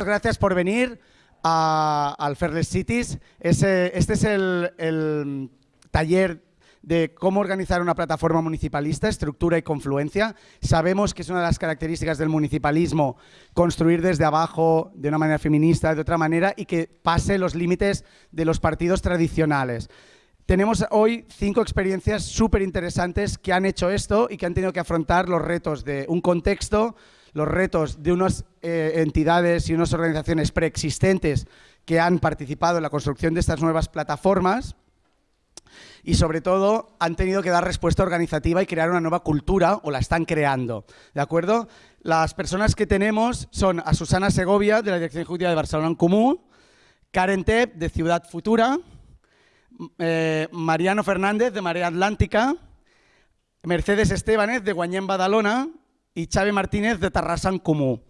Gracias por venir a, al Fairless Cities. este es el, taller de cómo organizar una plataforma municipalista, estructura y confluencia. Sabemos que es una de las características del municipalismo construir desde abajo, de una manera feminista, de otra manera, y que pase los límites de los partidos tradicionales. Tenemos hoy cinco experiencias súper interesantes que han hecho esto y que han tenido que afrontar los retos de un contexto, los retos de unas eh, entidades y unas organizaciones preexistentes que han participado en la construcción de estas nuevas plataformas y sobre todo han tenido que dar respuesta organizativa y crear una nueva cultura o la están creando, ¿de acuerdo? Las personas que tenemos son a Susana Segovia de la Dirección Ejecutiva de Barcelona en Común, Karen Tep de Ciudad Futura, eh, Mariano Fernández de Marea Atlántica, Mercedes Estebanez de Guanyén Badalona y Xavi Martínez de Tarrasa Comú.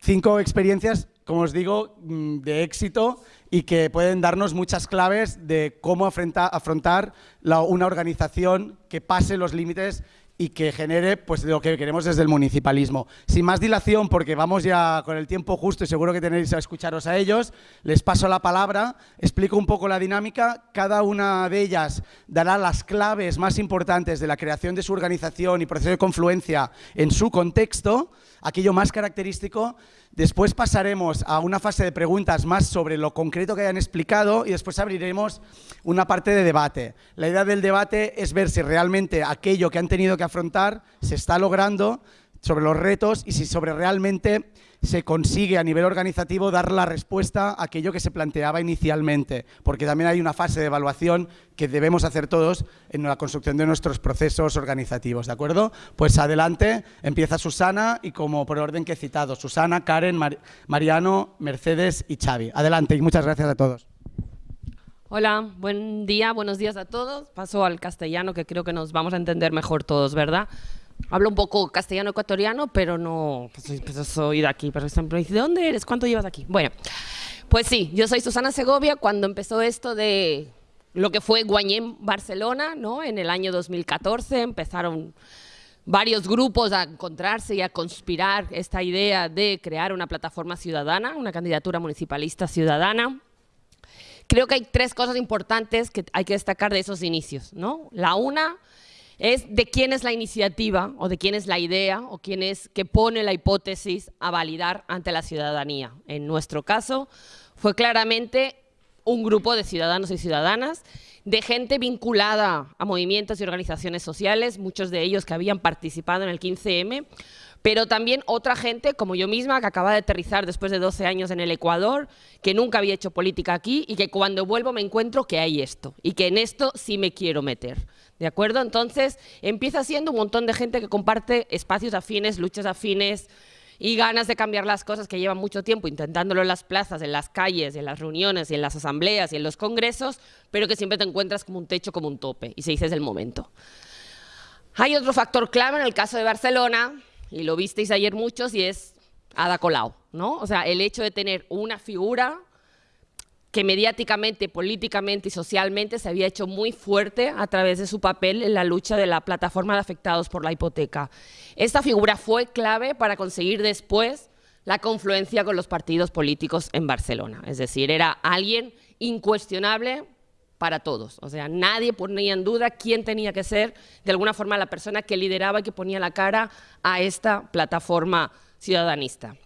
Cinco experiencias, como os digo, mm, de éxito y que pueden darnos muchas claves de cómo afrontar una organización que pase los límites y que genere pues, lo que queremos desde el municipalismo. Sin más dilación, porque vamos ya con el tiempo justo y seguro que tenéis a escucharos a ellos, les paso la palabra, explico un poco la dinámica, cada una de ellas dará las claves más importantes de la creación de su organización y proceso de confluencia en su contexto, aquello más característico, después pasaremos a una fase de preguntas más sobre lo concreto que hayan explicado y después abriremos una parte de debate. La idea del debate es ver si realmente aquello que han tenido que afrontar se está logrando sobre los retos y si sobre realmente se consigue a nivel organizativo dar la respuesta a aquello que se planteaba inicialmente, porque también hay una fase de evaluación que debemos hacer todos en la construcción de nuestros procesos organizativos, ¿de acuerdo? Pues adelante, empieza Susana y como por orden que he citado, Susana, Karen, Mariano, Mercedes y Xavi. Adelante y muchas gracias a todos. Hola, buen día, buenos días a todos. Paso al castellano que creo que nos vamos a entender mejor todos, ¿verdad? Hablo un poco castellano ecuatoriano, pero no pues, pues soy de aquí. Pero siempre dice, ¿de dónde eres? ¿Cuánto llevas aquí? Bueno, pues sí, yo soy Susana Segovia. Cuando empezó esto de lo que fue Guanyén Barcelona, ¿no? En el año 2014 empezaron varios grupos a encontrarse y a conspirar esta idea de crear una plataforma ciudadana, una candidatura municipalista ciudadana. Creo que hay tres cosas importantes que hay que destacar de esos inicios, ¿no? La una es de quién es la iniciativa o de quién es la idea o quién es que pone la hipótesis a validar ante la ciudadanía. En nuestro caso fue claramente un grupo de ciudadanos y ciudadanas, de gente vinculada a movimientos y organizaciones sociales, muchos de ellos que habían participado en el 15M, pero también otra gente como yo misma que acaba de aterrizar después de 12 años en el Ecuador, que nunca había hecho política aquí y que cuando vuelvo me encuentro que hay esto y que en esto sí me quiero meter. ¿De acuerdo? Entonces empieza siendo un montón de gente que comparte espacios afines, luchas afines y ganas de cambiar las cosas que llevan mucho tiempo intentándolo en las plazas, en las calles, en las reuniones, y en las asambleas y en los congresos, pero que siempre te encuentras como un techo, como un tope, y se dice es el momento. Hay otro factor clave en el caso de Barcelona, y lo visteis ayer muchos, y es Ada Colau, ¿no? O sea, el hecho de tener una figura que mediáticamente, políticamente y socialmente se había hecho muy fuerte a través de su papel en la lucha de la plataforma de afectados por la hipoteca. Esta figura fue clave para conseguir después la confluencia con los partidos políticos en Barcelona. Es decir, era alguien incuestionable para todos. O sea, nadie ponía en duda quién tenía que ser, de alguna forma, la persona que lideraba y que ponía la cara a esta plataforma ciudadanista.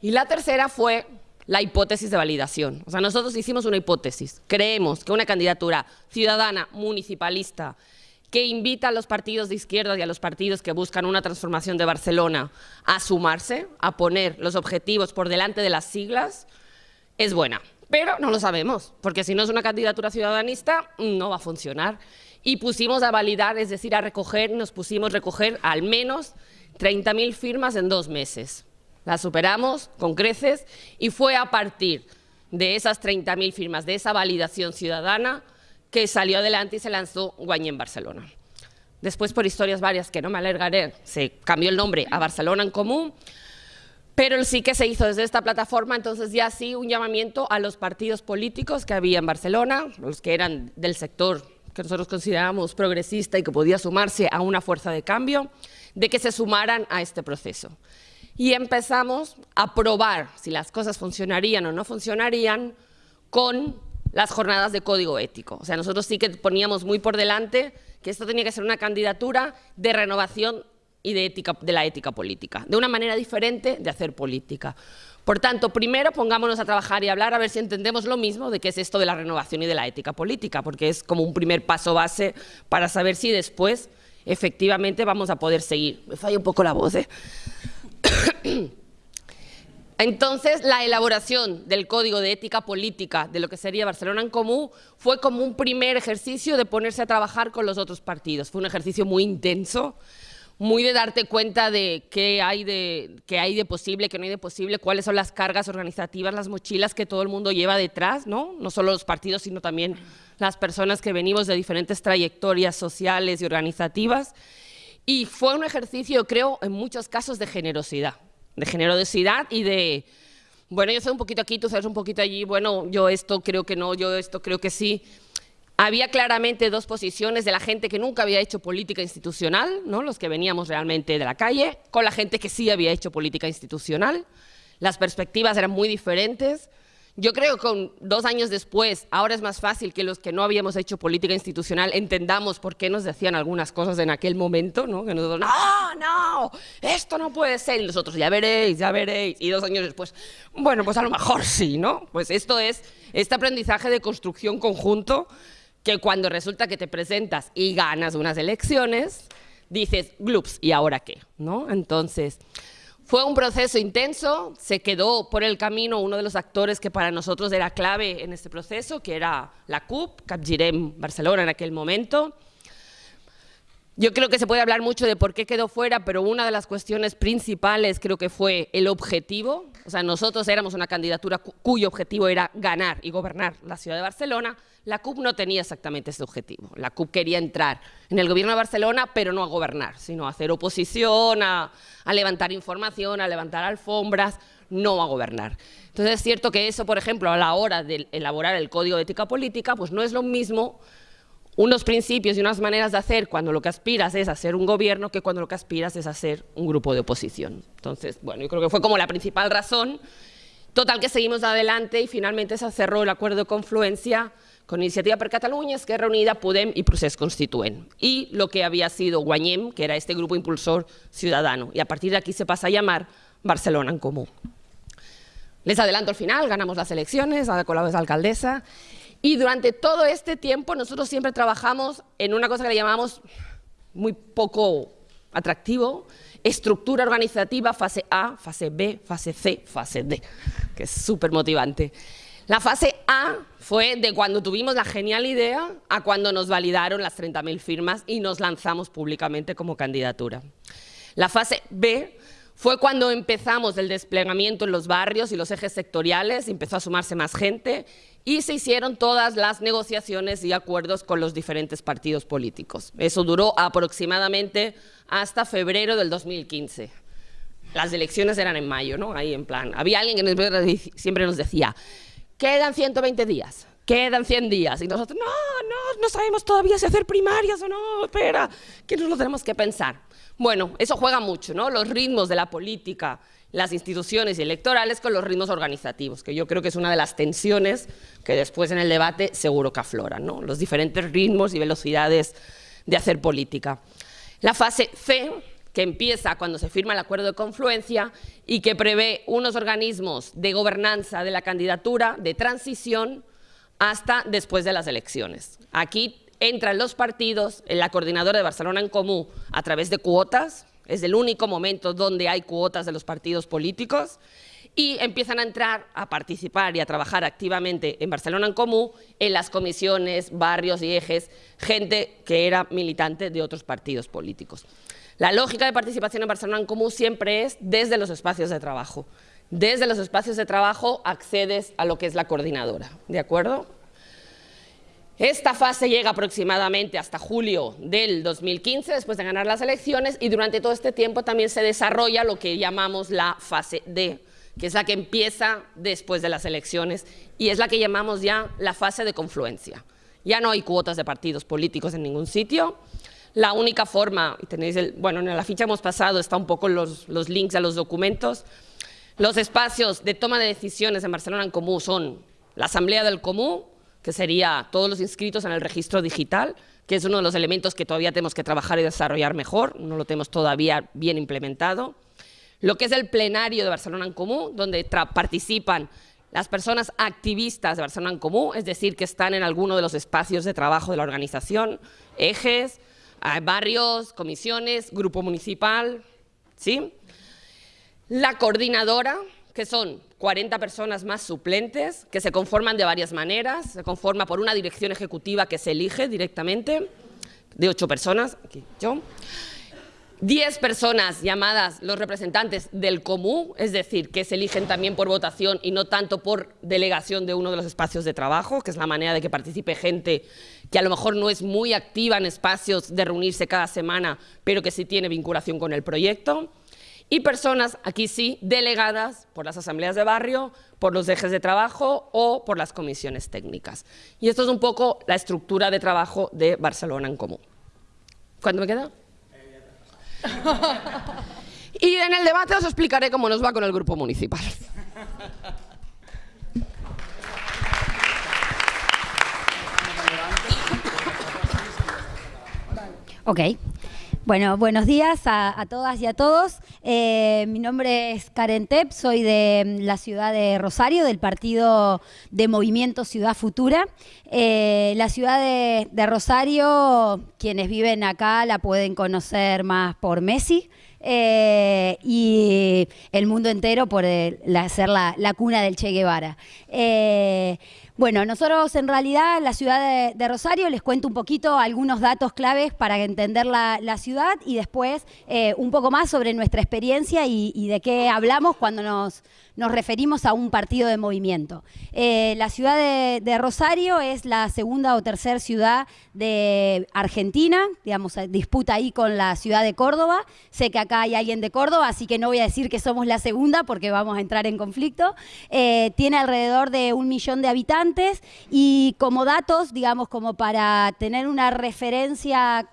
Y la tercera fue la hipótesis de validación. O sea, nosotros hicimos una hipótesis. Creemos que una candidatura ciudadana, municipalista, que invita a los partidos de izquierda y a los partidos que buscan una transformación de Barcelona a sumarse, a poner los objetivos por delante de las siglas, es buena. Pero no lo sabemos, porque si no es una candidatura ciudadanista, no va a funcionar. Y pusimos a validar, es decir, a recoger, nos pusimos a recoger al menos 30.000 firmas en dos meses. La superamos con creces y fue a partir de esas 30.000 firmas, de esa validación ciudadana, que salió adelante y se lanzó Guañé en Barcelona. Después, por historias varias que no me alargaré, se cambió el nombre a Barcelona en Común, pero sí que se hizo desde esta plataforma, entonces ya sí un llamamiento a los partidos políticos que había en Barcelona, los que eran del sector que nosotros considerábamos progresista y que podía sumarse a una fuerza de cambio, de que se sumaran a este proceso. y empezamos a probar si las cosas funcionarían o no funcionarían con las jornadas de código ético. O sea, nosotros sí que poníamos muy por delante que esto tenía que ser una candidatura de renovación y de, ética, de la ética política, de una manera diferente de hacer política. Por tanto, primero pongámonos a trabajar y hablar a ver si entendemos lo mismo de qué es esto de la renovación y de la ética política, porque es como un primer paso base para saber si después efectivamente vamos a poder seguir. Me falla un poco la voz, ¿eh? Entonces, la elaboración del Código de Ética Política de lo que sería Barcelona en Común fue como un primer ejercicio de ponerse a trabajar con los otros partidos. Fue un ejercicio muy intenso, muy de darte cuenta de qué hay de, qué hay de posible, qué no hay de posible, cuáles son las cargas organizativas, las mochilas que todo el mundo lleva detrás, ¿no? no solo los partidos, sino también las personas que venimos de diferentes trayectorias sociales y organizativas. Y fue un ejercicio, creo, en muchos casos de generosidad de generosidad y de, bueno, yo soy un poquito aquí, tú sabes un poquito allí, bueno, yo esto creo que no, yo esto creo que sí. Había claramente dos posiciones de la gente que nunca había hecho política institucional, ¿no? los que veníamos realmente de la calle, con la gente que sí había hecho política institucional. Las perspectivas eran muy diferentes. Yo creo que con dos años después, ahora es más fácil que los que no habíamos hecho política institucional entendamos por qué nos decían algunas cosas en aquel momento, ¿no? Que nosotros, no, no, esto no puede ser. Y nosotros, ya veréis, ya veréis. Y dos años después, bueno, pues a lo mejor sí, ¿no? Pues esto es este aprendizaje de construcción conjunto que cuando resulta que te presentas y ganas unas elecciones, dices, glups, ¿y ahora qué? ¿No? Entonces... Fue un proceso intenso, se quedó por el camino uno de los actores que para nosotros era clave en este proceso, que era la CUP, Capgirem Barcelona en aquel momento. Yo creo que se puede hablar mucho de por qué quedó fuera, pero una de las cuestiones principales creo que fue el objetivo. O sea, nosotros éramos una candidatura cuyo objetivo era ganar y gobernar la ciudad de Barcelona, la CUP no tenía exactamente ese objetivo. La CUP quería entrar en el gobierno de Barcelona, pero no a gobernar, sino a hacer oposición, a, levantar información, a levantar alfombras, no a gobernar. Entonces es cierto que eso, por ejemplo, a la hora de elaborar el Código de Ética Política, pues no es lo mismo unos principios y unas maneras de hacer cuando lo que aspiras es hacer un gobierno que cuando lo que aspiras es hacer un grupo de oposición. Entonces, bueno, yo creo que fue como la principal razón. Total que seguimos adelante y finalmente se cerró el acuerdo de confluencia con Iniciativa per Catalunya, Esquerra Unida, Podem y Procés Constituent. Y lo que había sido Guanyem, que era este grupo impulsor ciudadano. Y a partir de aquí se pasa a llamar Barcelona en Común. Les adelanto al final, ganamos las elecciones, a la alcaldesa. Y durante todo este tiempo nosotros siempre trabajamos en una cosa que le llamamos muy poco atractivo, estructura organizativa, fase A, fase B, fase C, fase D, que es súper motivante. La fase A fue de cuando tuvimos la genial idea a cuando nos validaron las 30.000 firmas y nos lanzamos públicamente como candidatura. La fase B fue cuando empezamos el desplegamiento en los barrios y los ejes sectoriales, empezó a sumarse más gente y se hicieron todas las negociaciones y acuerdos con los diferentes partidos políticos. Eso duró aproximadamente hasta febrero del 2015. Las elecciones eran en mayo, ¿no? Ahí en plan, había alguien que siempre nos decía, quedan 120 días, quedan 100 días. Y nosotros, no, no, no sabemos todavía si hacer primarias o no, espera, que nos lo tenemos que pensar. Bueno, eso juega mucho, ¿no? Los ritmos de la política, las instituciones electorales con los ritmos organizativos, que yo creo que es una de las tensiones que después en el debate seguro que afloran, ¿no? Los diferentes ritmos y velocidades de hacer política. La fase C que empieza cuando se firma el acuerdo de confluencia y que prevé unos organismos de gobernanza de la candidatura, de transición, hasta después de las elecciones. Aquí entran los partidos la coordinadora de Barcelona en Común a través de cuotas, es el único momento donde hay cuotas de los partidos políticos, y empiezan a entrar, a participar y a trabajar activamente en Barcelona en Común, en las comisiones, barrios y ejes, gente que era militante de otros partidos políticos. La lógica de participación en Barcelona en siempre es desde los espacios de trabajo. Desde los espacios de trabajo accedes a lo que es la coordinadora, ¿de acuerdo? Esta fase llega aproximadamente hasta julio del 2015, después de ganar las elecciones, y durante todo este tiempo también se desarrolla lo que llamamos la fase D, que es la que empieza después de las elecciones, y es la que llamamos ya la fase de confluencia. Ya no hay cuotas de partidos políticos en ningún sitio, la única forma, y tenéis el, bueno, en la ficha hemos pasado, está un poco los, los links a los documentos, los espacios de toma de decisiones en Barcelona en Comú son la Asamblea del Comú, que sería todos los inscritos en el registro digital, que es uno de los elementos que todavía tenemos que trabajar y desarrollar mejor, no lo tenemos todavía bien implementado. Lo que es el plenario de Barcelona en Comú, donde participan las personas activistas de Barcelona en Comú, es decir, que están en alguno de los espacios de trabajo de la organización, ejes, barrios, comisiones, grupo municipal, ¿sí? La coordinadora, que son 40 personas más suplentes, que se conforman de varias maneras, se conforma por una dirección ejecutiva que se elige directamente, de ocho personas, aquí yo, 10 personas llamadas los representantes del común, es decir, que se eligen también por votación y no tanto por delegación de uno de los espacios de trabajo, que es la manera de que participe gente que a lo mejor no es muy activa en espacios de reunirse cada semana, pero que sí tiene vinculación con el proyecto. Y personas, aquí sí, delegadas por las asambleas de barrio, por los ejes de trabajo o por las comisiones técnicas. Y esto es un poco la estructura de trabajo de Barcelona en Común. ¿Cuánto me queda? y en el debate os explicaré cómo nos va con el grupo municipal. Ok. Bueno, buenos días a, todas y a todos. Eh, mi nombre es Karen Tep, soy de la ciudad de Rosario, del partido de Movimiento Ciudad Futura. Eh, la ciudad de, Rosario, quienes viven acá la pueden conocer más por Messi. Eh, y el mundo entero por ser la, cuna del Che Guevara. Bueno, nosotros en realidad la ciudad de, Rosario les cuento un poquito algunos datos claves para entender la, ciudad y después eh, un poco más sobre nuestra experiencia y, de qué hablamos cuando nos, nos, referimos a un partido de movimiento. Eh, la ciudad de, Rosario es la segunda o tercera ciudad de Argentina, digamos, disputa ahí con la ciudad de Córdoba. Sé que acá hay alguien de Córdoba, así que no voy a decir que somos la segunda porque vamos a entrar en conflicto. Eh, tiene alrededor de un millón de habitantes y como datos, digamos, como para tener una referencia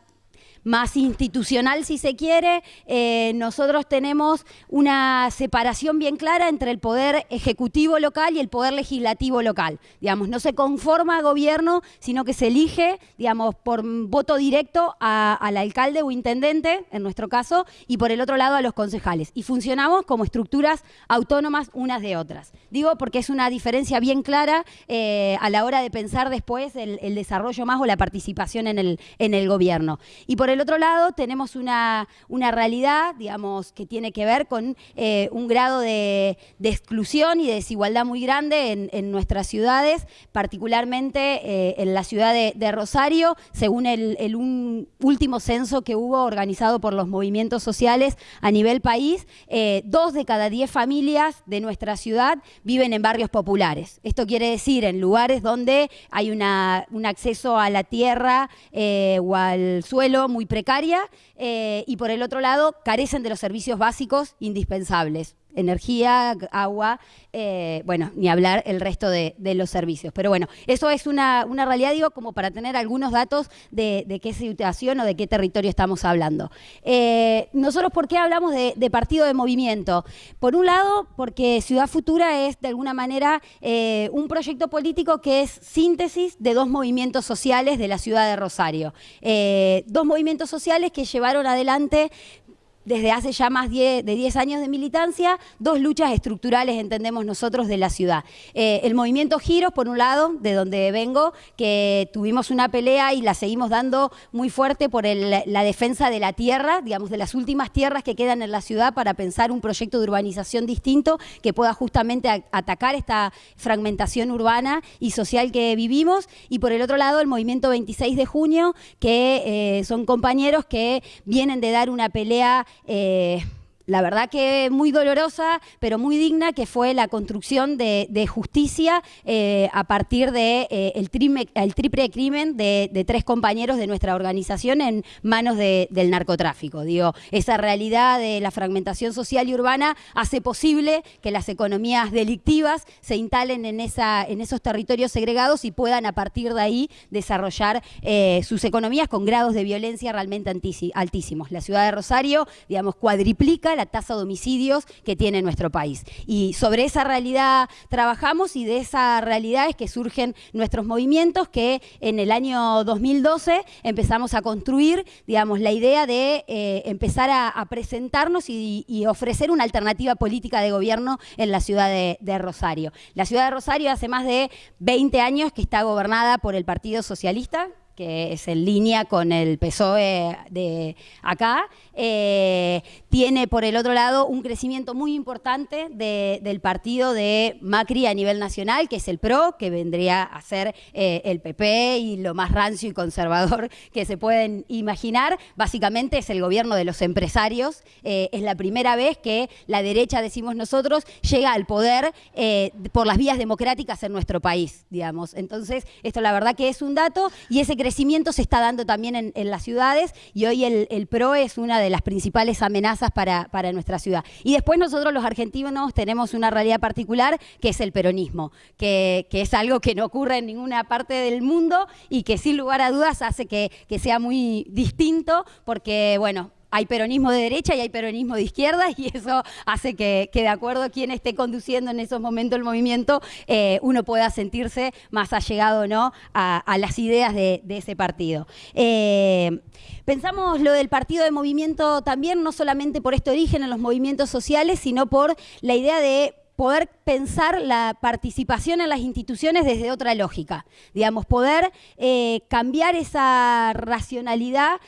más institucional, si se quiere, eh, nosotros tenemos una separación bien clara entre el poder ejecutivo local y el poder legislativo local. Digamos, no se conforma gobierno, sino que se elige, digamos, por voto directo al alcalde o intendente, en nuestro caso, y por el otro lado a los concejales. Y funcionamos como estructuras autónomas unas de otras. Digo porque es una diferencia bien clara eh, a la hora de pensar después el, desarrollo más o la participación en el, en el gobierno. Y por otro lado, tenemos una, realidad, digamos, que tiene que ver con eh, un grado de, exclusión y de desigualdad muy grande en, nuestras ciudades, particularmente eh, en la ciudad de, Rosario, según el, último censo que hubo organizado por los movimientos sociales a nivel país, eh, dos de cada diez familias de nuestra ciudad viven en barrios populares. Esto quiere decir en lugares donde hay un acceso a la tierra o al suelo muy precaria eh, y por el otro lado carecen de los servicios básicos indispensables energía, agua, eh, bueno, ni hablar el resto de, los servicios. Pero bueno, eso es una, realidad, digo, como para tener algunos datos de, qué situación o de qué territorio estamos hablando. Eh, nosotros, ¿por qué hablamos de, partido de movimiento? Por un lado, porque Ciudad Futura es, de alguna manera, eh, un proyecto político que es síntesis de dos movimientos sociales de la ciudad de Rosario. dos movimientos sociales que llevaron adelante desde hace ya más de 10 años de militancia, dos luchas estructurales, entendemos nosotros, de la ciudad. Eh, el movimiento Giros, por un lado, de donde vengo, que tuvimos una pelea y la seguimos dando muy fuerte por la defensa de la tierra, digamos, de las últimas tierras que quedan en la ciudad para pensar un proyecto de urbanización distinto que pueda justamente atacar esta fragmentación urbana y social que vivimos. Y por el otro lado, el movimiento 26 de junio, que eh, son compañeros que vienen de dar una pelea eh, la verdad que muy dolorosa, pero muy digna, que fue la construcción de, justicia eh, a partir de eh, el, triple crimen de, tres compañeros de nuestra organización en manos del narcotráfico. Digo, esa realidad de la fragmentación social y urbana hace posible que las economías delictivas se instalen en, esa, en esos territorios segregados y puedan a partir de ahí desarrollar eh, sus economías con grados de violencia realmente altísimos. La ciudad de Rosario, digamos, cuadriplica la tasa de homicidios que tiene nuestro país. Y sobre esa realidad trabajamos y de esa realidad es que surgen nuestros movimientos que en el año 2012 empezamos a construir, digamos, la idea de eh, empezar a, presentarnos y, ofrecer una alternativa política de gobierno en la ciudad de, de Rosario. La ciudad de Rosario hace más de 20 años que está gobernada por el Partido Socialista, que es en línea con el PSOE de acá, eh, tiene por el otro lado un crecimiento muy importante del partido de Macri a nivel nacional, que es el PRO, que vendría a ser eh, el PP y lo más rancio y conservador que se pueden imaginar. Básicamente es el gobierno de los empresarios. Eh, es la primera vez que la derecha, decimos nosotros, llega al poder por las vías democráticas en nuestro país, digamos. Entonces, esto la verdad que es un dato y ese crecimiento se está dando también en, las ciudades y hoy el, PRO es una de las principales amenazas para, nuestra ciudad. Y después nosotros los argentinos tenemos una realidad particular que es el peronismo, que, es algo que no ocurre en ninguna parte del mundo y que sin lugar a dudas hace que, que sea muy distinto porque, bueno, hay peronismo de derecha y hay peronismo de izquierda y eso hace que, de acuerdo a quien esté conduciendo en esos momentos el movimiento, eh, uno pueda sentirse más allegado ¿no? a, las ideas de, ese partido. Eh, pensamos lo del partido de movimiento también, no solamente por este origen en los movimientos sociales, sino por la idea de poder pensar la participación en las instituciones desde otra lógica, digamos, poder eh, cambiar esa racionalidad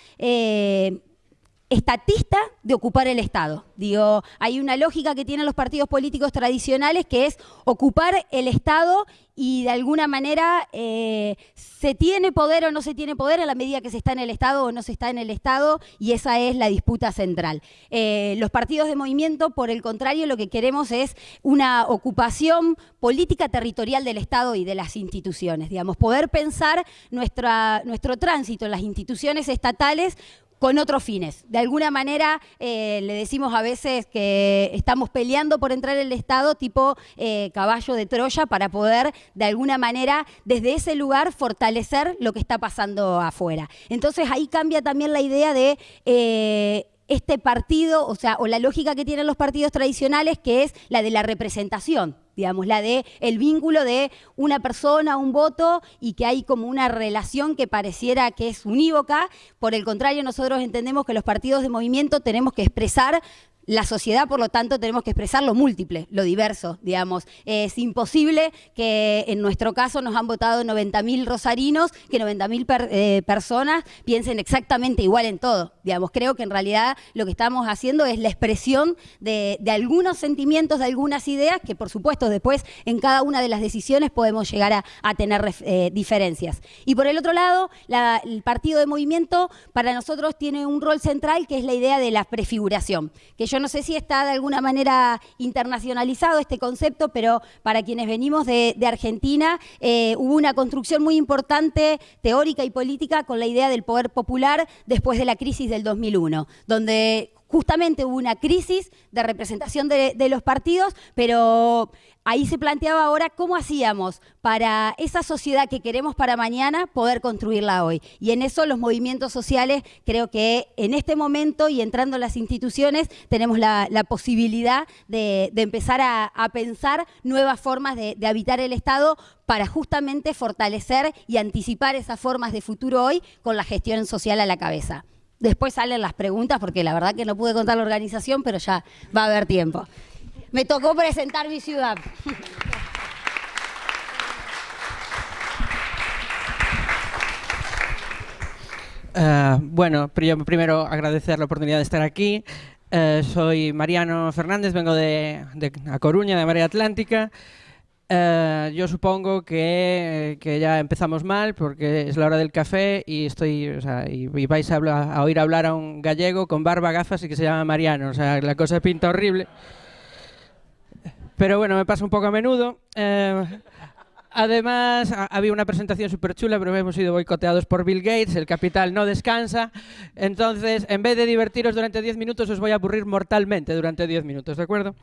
estatista de ocupar el Estado. Digo, hay una lógica que tienen los partidos políticos tradicionales que es ocupar el Estado y de alguna manera eh, se tiene poder o no se tiene poder a la medida que se está en el Estado o no se está en el Estado y esa es la disputa central. Eh, los partidos de movimiento, por el contrario, lo que queremos es una ocupación política territorial del Estado y de las instituciones, digamos, poder pensar nuestro tránsito en las instituciones estatales con otros fines. De alguna manera eh, le decimos a veces que estamos peleando por entrar en el Estado tipo eh, caballo de Troya para poder de alguna manera desde ese lugar fortalecer lo que está pasando afuera. Entonces ahí cambia también la idea de... Eh, este partido, o sea, o la lógica que tienen los partidos tradicionales, que es la de la representación, digamos, la de el vínculo de una persona, un voto, y que hay como una relación que pareciera que es unívoca. Por el contrario, nosotros entendemos que los partidos de movimiento tenemos que expresar la sociedad, por lo tanto, tenemos que expresar lo múltiple, lo diverso, digamos. Es imposible que en nuestro caso nos han votado 90.000 rosarinos, que 90.000 eh, personas piensen exactamente igual en todo. Digamos, creo que en realidad lo que estamos haciendo es la expresión de, algunos sentimientos, de algunas ideas, que por supuesto después en cada una de las decisiones podemos llegar a, tener eh, diferencias. Y por el otro lado, el partido de movimiento para nosotros tiene un rol central que es la idea de la prefiguración, que no sé si está de alguna manera internacionalizado este concepto, pero para quienes venimos de, Argentina eh, hubo una construcción muy importante teórica y política con la idea del poder popular después de la crisis del 2001, donde justamente hubo una crisis de representación de, los partidos, pero ahí se planteaba ahora cómo hacíamos para esa sociedad que queremos para mañana poder construirla hoy. Y en eso los movimientos sociales creo que en este momento y entrando en las instituciones tenemos la, posibilidad de, empezar a, pensar nuevas formas de, habitar el Estado para justamente fortalecer y anticipar esas formas de futuro hoy con la gestión social a la cabeza. Después salen las preguntas, porque la verdad que no pude contar la organización, pero ya va a haber tiempo. Me tocó presentar mi ciudad. Eh, bueno, primero agradecer la oportunidad de estar aquí. Eh, soy Mariano Fernández, vengo de, A Coruña, de Marea Atlántica. Eh, yo supongo que, que, ya empezamos mal porque es la hora del café y estoy o sea, y, y, vais a, hablar, a, oír hablar a un gallego con barba, gafas y que se llama Mariano. O sea, la cosa pinta horrible. Pero bueno, me pasa un poco a menudo. Eh, Además, había una presentación súper chula, pero hemos sido boicoteados por Bill Gates, el capital no descansa. Entonces, en vez de divertiros durante 10 minutos, os voy a aburrir mortalmente durante 10 minutos, ¿de acuerdo?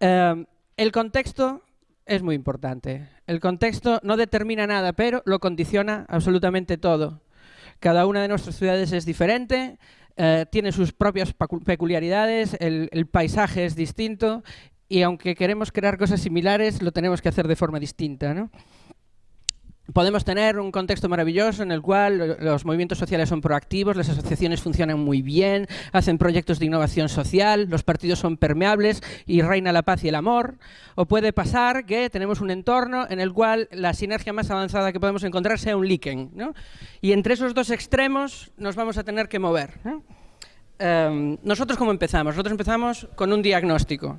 Eh, el contexto es muy importante. El contexto no determina nada, pero lo condiciona absolutamente todo. Cada una de nuestras ciudades es diferente, eh, tiene sus propias peculiaridades, el, el paisaje es distinto y aunque queremos crear cosas similares, lo tenemos que hacer de forma distinta. ¿no? Podemos tener un contexto maravilloso en el cual los movimientos sociales son proactivos, las asociaciones funcionan muy bien, hacen proyectos de innovación social, los partidos son permeables y reina la paz y el amor. O puede pasar que tenemos un entorno en el cual la sinergia más avanzada que podemos encontrar sea un líquen. ¿no? Y entre esos dos extremos nos vamos a tener que mover. ¿no? Um, nosotros cómo empezamos? Nosotros empezamos con un diagnóstico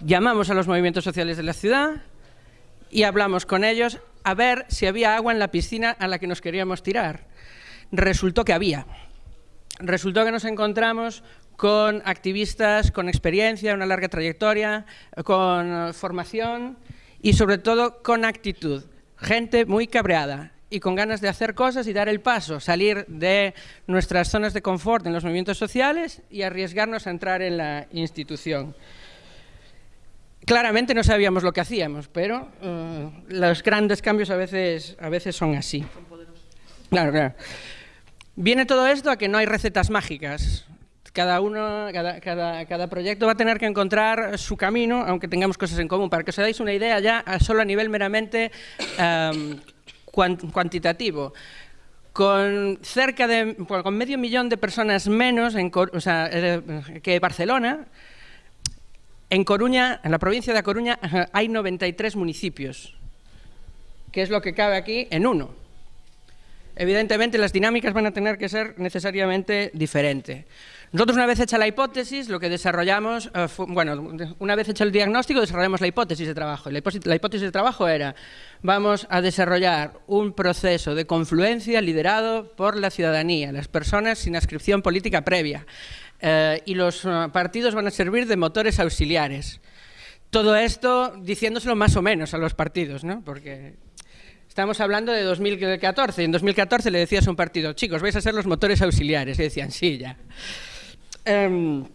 llamamos a los movimientos sociales de la ciudad y hablamos con ellos a ver si había agua en la piscina a la que nos queríamos tirar. Resultó que había. Resultó que nos encontramos con activistas con experiencia, una larga trayectoria, con formación y sobre todo con actitud. Gente muy cabreada y con ganas de hacer cosas y dar el paso, salir de nuestras zonas de confort en los movimientos sociales y arriesgarnos a entrar en la institución. Claramente no sabíamos lo que hacíamos, pero uh, los grandes cambios a veces, a veces son así. Claro, claro. Viene todo esto a que no hay recetas mágicas. Cada uno, cada, cada, cada, proyecto va a tener que encontrar su camino, aunque tengamos cosas en común. Para que os dais una idea ya, solo a nivel meramente um, cuantitativo con cerca de con medio millón de personas menos en, eh, que Barcelona, en Coruña, en la provincia de Coruña, hay 93 municipios, que es lo que cabe aquí en uno. Evidentemente, las dinámicas van a tener que ser necesariamente diferentes. Nosotros, una vez hecha la hipótesis, lo que desarrollamos, fue, bueno, una vez hecho el diagnóstico, desarrollamos la hipótesis de trabajo. La hipótesis, la hipótesis de trabajo era, vamos a desarrollar un proceso de confluencia liderado por la ciudadanía, las personas sin ascripción política previa eh, y los uh, partidos van a servir de motores auxiliares. Todo esto diciéndoselo más o menos a los partidos, ¿no? porque estamos hablando de 2014, y en 2014 le decías a un partido, chicos, vais a ser los motores auxiliares, y decían, sí, ya. Um,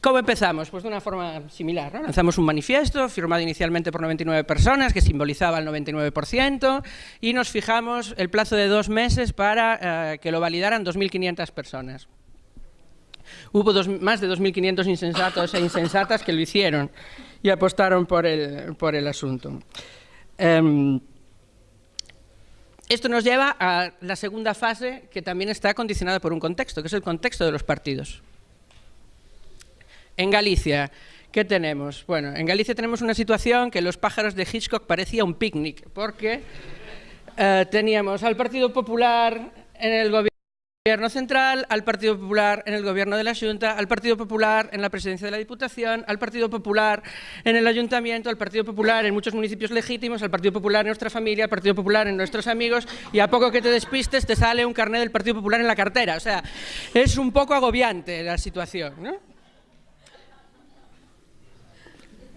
¿Cómo empezamos? Pues de una forma similar. ¿no? Lanzamos un manifiesto firmado inicialmente por 99 personas que simbolizaba el 99% y nos fijamos el plazo de dos meses para uh, que lo validaran 2.500 personas. Hubo dos, más de 2.500 insensatos e insensatas que lo hicieron y apostaron por el, por el asunto. Um, esto nos lleva a la segunda fase que también está condicionada por un contexto, que es el contexto de los partidos. En Galicia, ¿qué tenemos? Bueno, en Galicia tenemos una situación que los pájaros de Hitchcock parecía un picnic, porque uh, teníamos al Partido Popular en el gobierno Gobierno central, al Partido Popular en el gobierno de la Junta, al Partido Popular en la presidencia de la Diputación, al Partido Popular en el Ayuntamiento, al Partido Popular en muchos municipios legítimos, al Partido Popular en nuestra familia, al Partido Popular en nuestros amigos y a poco que te despistes te sale un carnet del Partido Popular en la cartera. O sea, es un poco agobiante la situación. ¿no?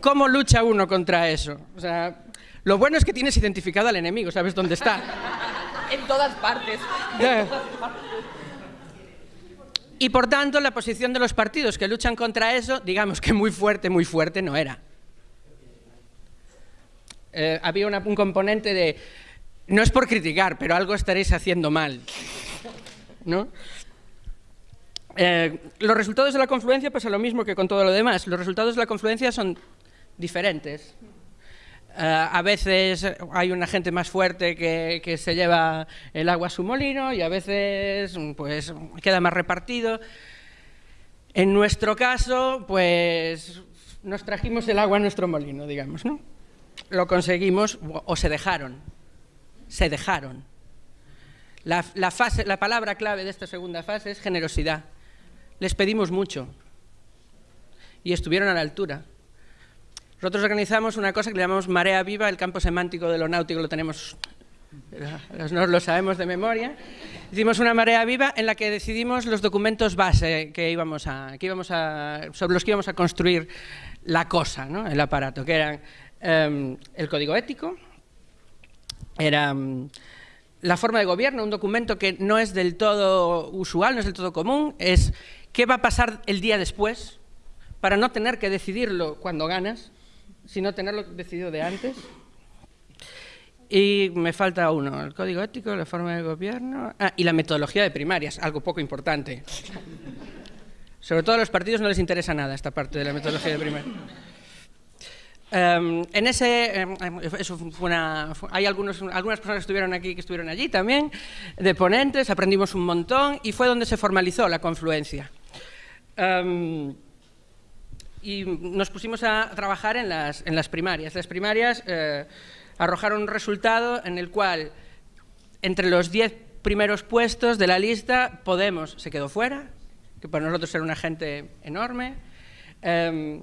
¿Cómo lucha uno contra eso? O sea, lo bueno es que tienes identificado al enemigo, sabes dónde está. en todas partes. Yeah. Y por tanto, la posición de los partidos que luchan contra eso, digamos que muy fuerte, muy fuerte no era. Eh, había un componente de, no es por criticar, pero algo estaréis haciendo mal. ¿No? Eh, los resultados de la confluencia pasa lo mismo que con todo lo demás. Los resultados de la confluencia son diferentes. Uh, a veces hay una gente más fuerte que, se lleva el agua a su molino y a veces pues, queda más repartido. En nuestro caso, pues nos trajimos el agua a nuestro molino, digamos, ¿no? Lo conseguimos, o se dejaron, se dejaron. La, fase, la palabra clave de esta segunda fase es generosidad. Les pedimos mucho y estuvieron a la altura. Nosotros organizamos una cosa que le llamamos Marea Viva, el campo semántico de lo náutico lo tenemos, nos lo sabemos de memoria. Hicimos una marea viva en la que decidimos los documentos base que íbamos a, íbamos a, sobre los que íbamos a construir la cosa, ¿no? el aparato, que eran em, el código ético, era em, la forma de gobierno, un documento que no es del todo usual, no es del todo común, es qué va a pasar el día después para no tener que decidirlo cuando ganas, sino tenerlo decidido de antes. Y me falta uno, el código ético, la forma de gobierno... Ah, y la metodología de primarias, algo poco importante. Sobre todo a los partidos no les interesa nada esta parte de la metodología de primarias. Em, en ese, em, eso fue una, hay algunos, algunas personas que estuvieron aquí que estuvieron allí también, de ponentes, aprendimos un montón y fue donde se formalizó la confluencia. Em, y nos pusimos a trabajar en las, en las primarias. Las primarias eh, arrojaron un resultado en el cual entre los diez primeros puestos de la lista Podemos se quedó fuera, que para nosotros era una gente enorme. Eh,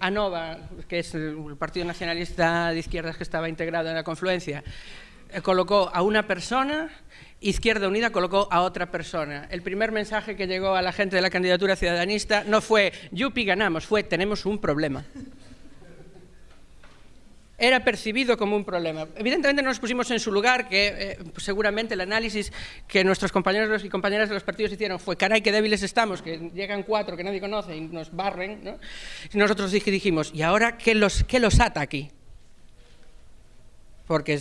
ANOVA, que es el Partido Nacionalista de Izquierdas que estaba integrado en la confluencia, eh, colocó a una persona, Izquierda Unida colocó a otra persona. El primer mensaje que llegó a la gente de la candidatura ciudadanista no fue «Yupi, ganamos», fue «tenemos un problema» era percibido como un problema. Evidentemente no nos pusimos en su lugar, que eh, seguramente el análisis que nuestros compañeros y compañeras de los partidos hicieron fue, caray, qué débiles estamos, que llegan cuatro que nadie conoce y nos barren, ¿no? Y nosotros dijimos, ¿y ahora qué los, qué los ata aquí? Porque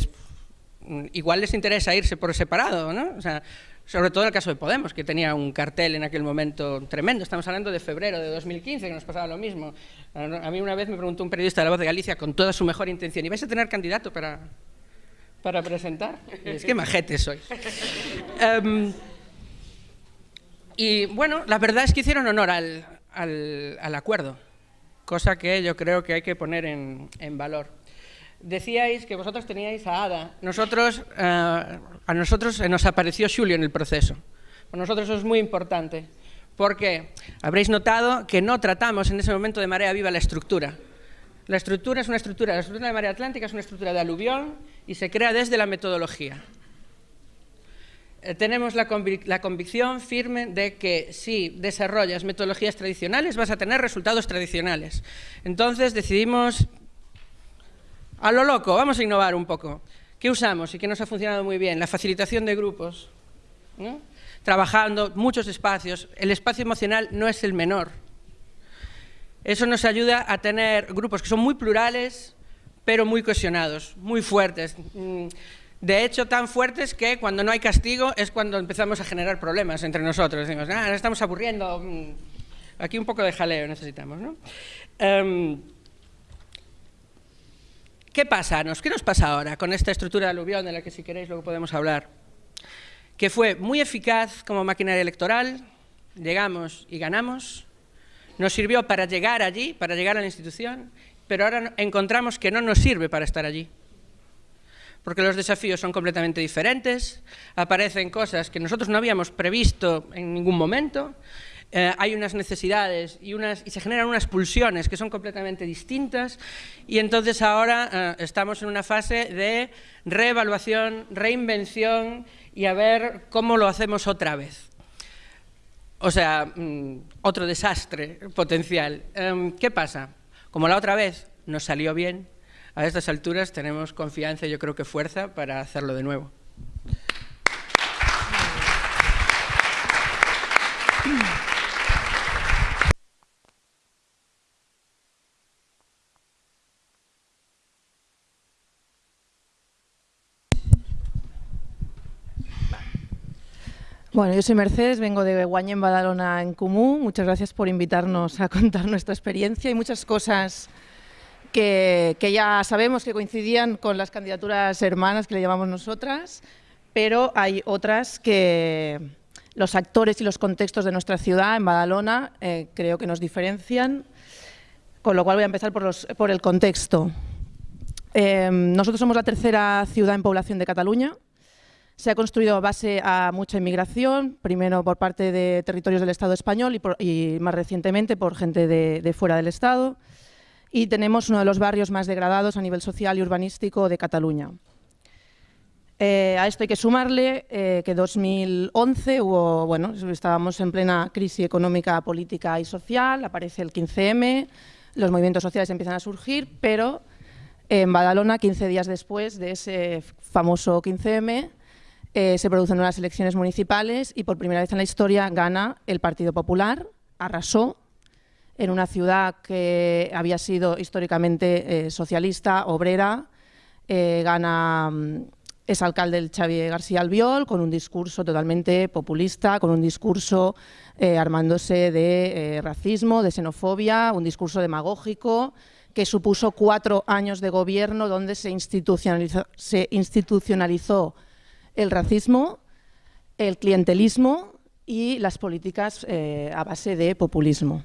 igual les interesa irse por separado, ¿no? O sea, sobre todo en el caso de Podemos, que tenía un cartel en aquel momento tremendo. Estamos hablando de febrero de 2015, que nos pasaba lo mismo. A mí una vez me preguntó un periodista de La Voz de Galicia con toda su mejor intención, ¿y vais a tener candidato para, para presentar? es que majete sois. Em, y bueno, la verdad es que hicieron honor al, al, al, acuerdo, cosa que yo creo que hay que poner en, en valor. Decíais que vosotros teníais a Ada. Nosotros, eh, a nosotros nos apareció Julio en el proceso. Para nosotros eso es muy importante, porque habréis notado que no tratamos en ese momento de marea viva la estructura. La estructura es una estructura, la estructura de marea atlántica es una estructura de aluvión y se crea desde la metodología. Eh, tenemos la, la, convicción firme de que si desarrollas metodologías tradicionales vas a tener resultados tradicionales. Entonces decidimos a lo loco, vamos a innovar un poco. ¿Qué usamos y qué nos ha funcionado muy bien? La facilitación de grupos, trabajando muchos espacios. El espacio emocional no es el menor. Eso nos ayuda a tener grupos que son muy plurales, pero muy cohesionados, muy fuertes. Mm, de hecho, tan fuertes que cuando no hay castigo es cuando empezamos a generar problemas entre nosotros. Decimos, ah, estamos aburriendo, mm, aquí un poco de jaleo necesitamos. ¿no? Em, ¿Qué pasa? ¿Qué nos pasa ahora con esta estructura de aluvión de la que si queréis luego podemos hablar? Que fue muy eficaz como maquinaria electoral, llegamos y ganamos, nos sirvió para llegar allí, para llegar a la institución, pero ahora encontramos que no nos sirve para estar allí. Porque los desafíos son completamente diferentes, aparecen cosas que nosotros no habíamos previsto en ningún momento, eh, hay unas necesidades y, unas, y se generan unas pulsiones que son completamente distintas y entonces ahora eh, estamos en una fase de reevaluación, reinvención y a ver cómo lo hacemos otra vez. O sea, mm, otro desastre potencial. Em, ¿Qué pasa? Como la otra vez nos salió bien, a estas alturas tenemos confianza y yo creo que fuerza para hacerlo de nuevo. Bueno, yo soy Mercedes, vengo de Guañén, Badalona, en Comú. Muchas gracias por invitarnos a contar nuestra experiencia y muchas cosas que, ya sabemos que coincidían con las candidaturas hermanas que le llamamos nosotras, pero hay otras que los actores y los contextos de nuestra ciudad, en Badalona, eh, creo que nos diferencian, con lo cual voy a empezar por, el contexto. Eh, nosotros somos la tercera ciudad en población de Cataluña, se ha construido a base a mucha inmigración, primero por parte de territorios del Estado español y, más recientemente por gente de, fuera del Estado. y tenemos uno de los barrios más degradados a nivel social y urbanístico de Cataluña. Eh, a esto hay que sumarle eh, que 2011 hubo, bueno, estábamos en plena crisis económica, política y social, aparece el 15M, los movimientos sociales empiezan a surgir, pero en Badalona, 15 días después de ese famoso 15M, eh, se producen unas elecciones municipales y por primera vez en la historia gana el Partido Popular, arrasó en una ciudad que había sido históricamente socialista, obrera, gana mm, es alcalde el Xavier García Albiol con un discurso totalmente populista, con un discurso eh, armándose de eh, racismo, de xenofobia, un discurso demagógico que supuso cuatro años de gobierno donde se se institucionalizó el racismo, el clientelismo y las políticas eh, a base de populismo.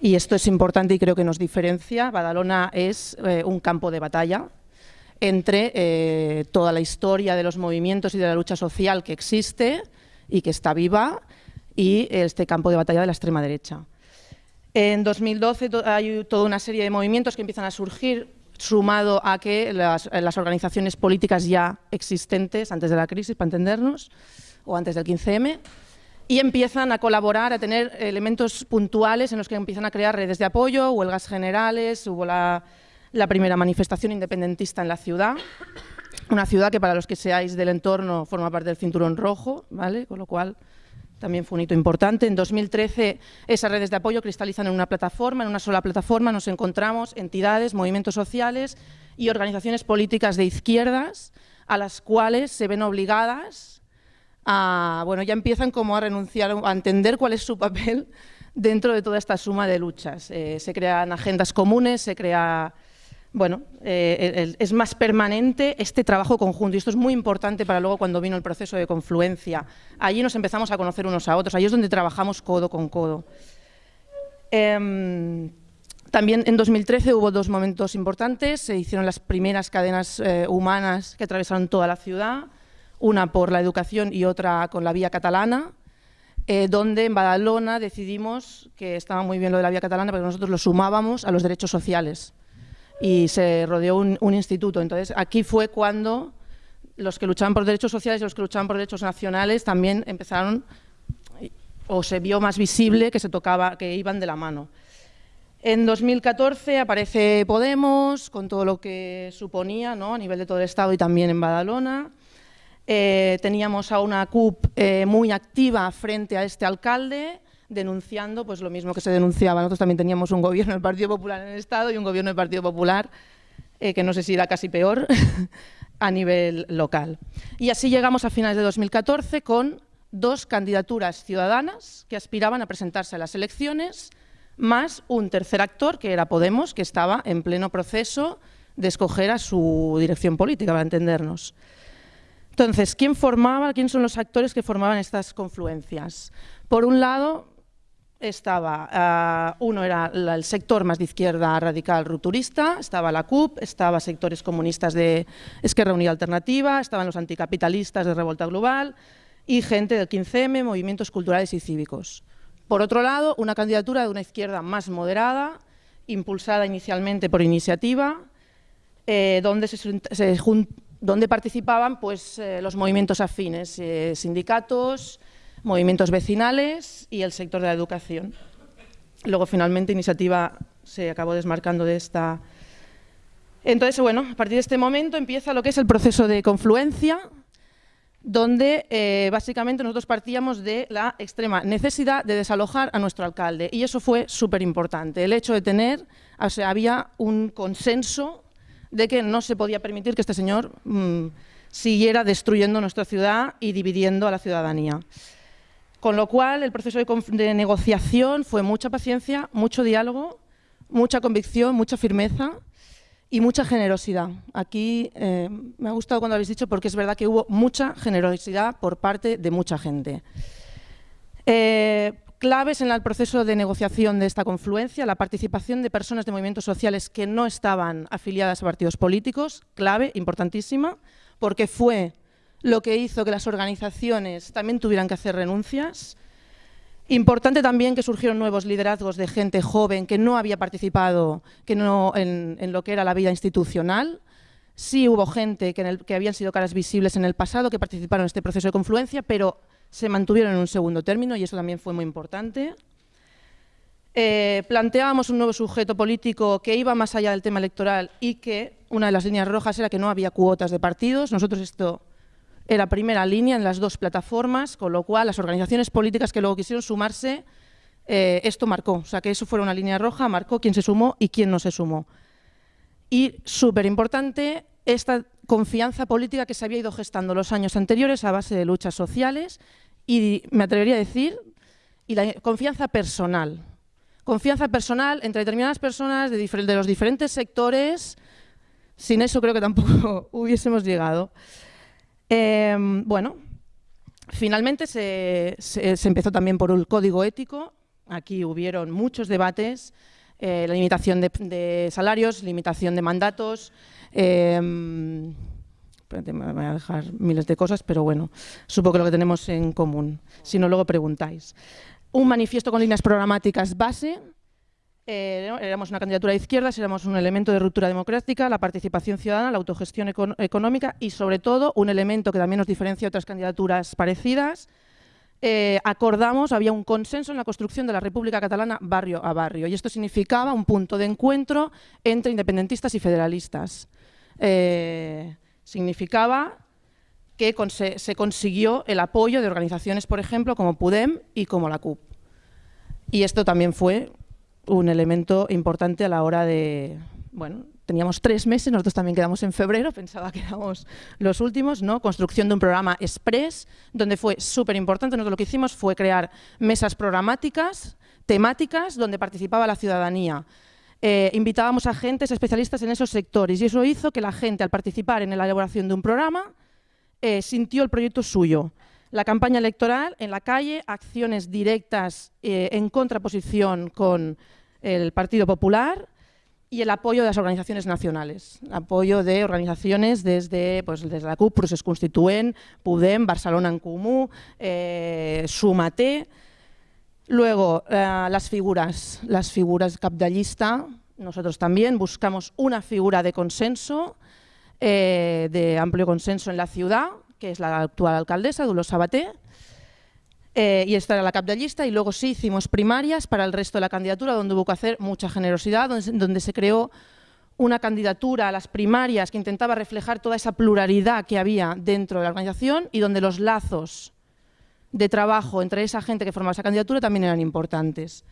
Y esto es importante y creo que nos diferencia. Badalona es un campo de batalla entre eh, toda la historia de los movimientos y de la lucha social que existe y que está viva y este campo de batalla de la extrema derecha. En 2012 hay toda una serie de movimientos que empiezan a surgir sumado a que las, organizaciones políticas ya existentes antes de la crisis, para entendernos, o antes del 15M, y empiezan a colaborar, a tener elementos puntuales en los que empiezan a crear redes de apoyo, huelgas generales, hubo la la primera manifestación independentista en la ciudad, una ciudad que para los que seáis del entorno forma parte del cinturón rojo, ¿vale? con lo cual también fue un hito importante. En 2013 esas redes de apoyo cristalizan en una plataforma, en una sola plataforma nos encontramos entidades, movimientos sociales y organizaciones políticas de izquierdas a las cuales se ven obligadas a, bueno, ya empiezan como a renunciar, a entender cuál es su papel dentro de toda esta suma de luchas. Eh, se crean agendas comunes, se crea bueno, eh, es más permanente este trabajo conjunto. Y esto es muy importante para luego cuando vino el proceso de confluencia. Allí nos empezamos a conocer unos a otros, allí es donde trabajamos codo con codo. Em, también en 2013 hubo dos momentos importantes, se hicieron las primeras cadenas eh, humanas que atravesaron toda la ciudad, una por la educación y otra con la vía catalana, eh, donde en Badalona decidimos que estaba muy bien lo de la vía catalana porque nosotros lo sumábamos a los derechos sociales y se rodeó un, instituto. Entonces, aquí fue cuando los que luchaban por derechos sociales y los que luchaban por derechos nacionales también empezaron, o se vio más visible que se tocaba, que iban de la mano. En 2014 aparece Podemos, con todo lo que suponía ¿no? a nivel de todo el Estado y también en Badalona. Eh, teníamos a una CUP eh, muy activa frente a este alcalde, denunciando pues lo mismo que se denunciaba. Nosotros también teníamos un gobierno del Partido Popular en el Estado y un gobierno del Partido Popular, eh, que no sé si era casi peor, a nivel local. Y así llegamos a finales de 2014 con dos candidaturas ciudadanas que aspiraban a presentarse a las elecciones, más un tercer actor, que era Podemos, que estaba en pleno proceso de escoger a su dirección política, para entendernos. Entonces, ¿quién formaba, quién son los actores que formaban estas confluencias? Por un lado, estaba, ah, uno era el sector más de izquierda radical rupturista, estaba la CUP, estaba sectores comunistas de Esquerra Unida Alternativa, estaban los anticapitalistas de Revolta Global y gente del 15M, movimientos culturales y cívicos. Por otro lado, una candidatura de una izquierda más moderada, impulsada inicialmente por iniciativa, eh, donde, donde, participaban pues, eh, los movimientos afines, eh, sindicatos, movimientos vecinales y el sector de la educación. Luego, finalmente, Iniciativa se acabó desmarcando de esta... Entonces, bueno, a partir de este momento empieza lo que es el proceso de confluencia, donde eh, básicamente nosotros partíamos de la extrema necesidad de desalojar a nuestro alcalde. Y eso fue súper importante, el hecho de tener, o sea, había un consenso de que no se podía permitir que este señor mm, siguiera destruyendo nuestra ciudad y dividiendo a la ciudadanía. Con lo cual, el proceso de, negociación fue mucha paciencia, mucho diálogo, mucha convicción, mucha firmeza y mucha generosidad. Aquí eh, me ha gustado cuando habéis dicho porque es verdad que hubo mucha generosidad por parte de mucha gente. Eh, claves en el proceso de negociación de esta confluencia, la participación de personas de movimientos sociales que no estaban afiliadas a partidos políticos, clave, importantísima, porque fue lo que hizo que las organizaciones también tuvieran que hacer renuncias Importante también que surgieron nuevos liderazgos de gente joven que no había participado en, lo que era la vida institucional. Sí hubo gente que, que habían sido caras visibles en el pasado que participaron en este proceso de confluencia, pero se mantuvieron en un segundo término y eso también fue muy importante. Eh, planteábamos un nuevo sujeto político que iba más allá del tema electoral y que una de las líneas rojas era que no había cuotas de partidos. Nosotros esto era primera línea en las dos plataformas, con lo cual las organizaciones políticas que luego quisieron sumarse, eh, esto marcó. O sea, que eso fuera una línea roja, marcó quién se sumó y quién no se sumó. Y súper importante, esta confianza política que se había ido gestando los años anteriores a base de luchas sociales y, me atrevería a decir, y la confianza personal confianza personal entre determinadas personas de, los diferentes sectores. Sin eso creo que tampoco hubiésemos llegado. Em, bueno, finalmente se, empezó también por un código ético. Aquí hubieron muchos debates, eh, la limitación de, salarios, limitación de mandatos. Em, me voy a dejar miles de cosas, pero bueno, supongo que lo que tenemos en común. Si no, luego preguntáis un manifiesto con líneas programáticas base, eh, éramos una candidatura de izquierdas, éramos un elemento de ruptura democrática, la participación ciudadana, la autogestión económica y, sobre todo, un elemento que también nos diferencia de otras candidaturas parecidas. Eh, acordamos, había un consenso en la construcción de la República Catalana barrio a barrio y esto significaba un punto de encuentro entre independentistas y federalistas. Eh, significaba que se consiguió el apoyo de organizaciones, por ejemplo, como PUDEM y como la CUP. Y esto también fue un elemento importante a la hora de... Bueno, teníamos tres meses, nosotros también quedamos en febrero, pensaba que éramos los últimos, ¿no? Construcción de un programa express, donde fue súper importante, nosotros lo que hicimos fue crear mesas programáticas, temáticas, donde participaba la ciudadanía. Eh, invitábamos a agentes especialistas en esos sectores y eso hizo que la gente, al participar en la elaboración de un programa, eh, sintió el proyecto suyo. La campaña electoral en la calle, acciones directas eh, en contraposición con el Partido Popular y el apoyo de las organizaciones nacionales. Apoyo de organizaciones desde, pues, desde la CUP, Procés Constituent, PUDEM, Barcelona en Comú, eh, Sumate. Luego, las figuras, las figuras capdallista, nosotros también buscamos una figura de consenso, eh, de amplio consenso en la ciudad, que es la actual alcaldesa, Dolors Sabaté, eh, y esta era la cap de lista, y luego sí hicimos primarias para el resto de la candidatura, donde hubo que hacer mucha generosidad, donde, se creó una candidatura a las primarias que intentaba reflejar toda esa pluralidad que había dentro de la organización y donde los lazos de trabajo entre esa gente que formaba esa candidatura también eran importantes.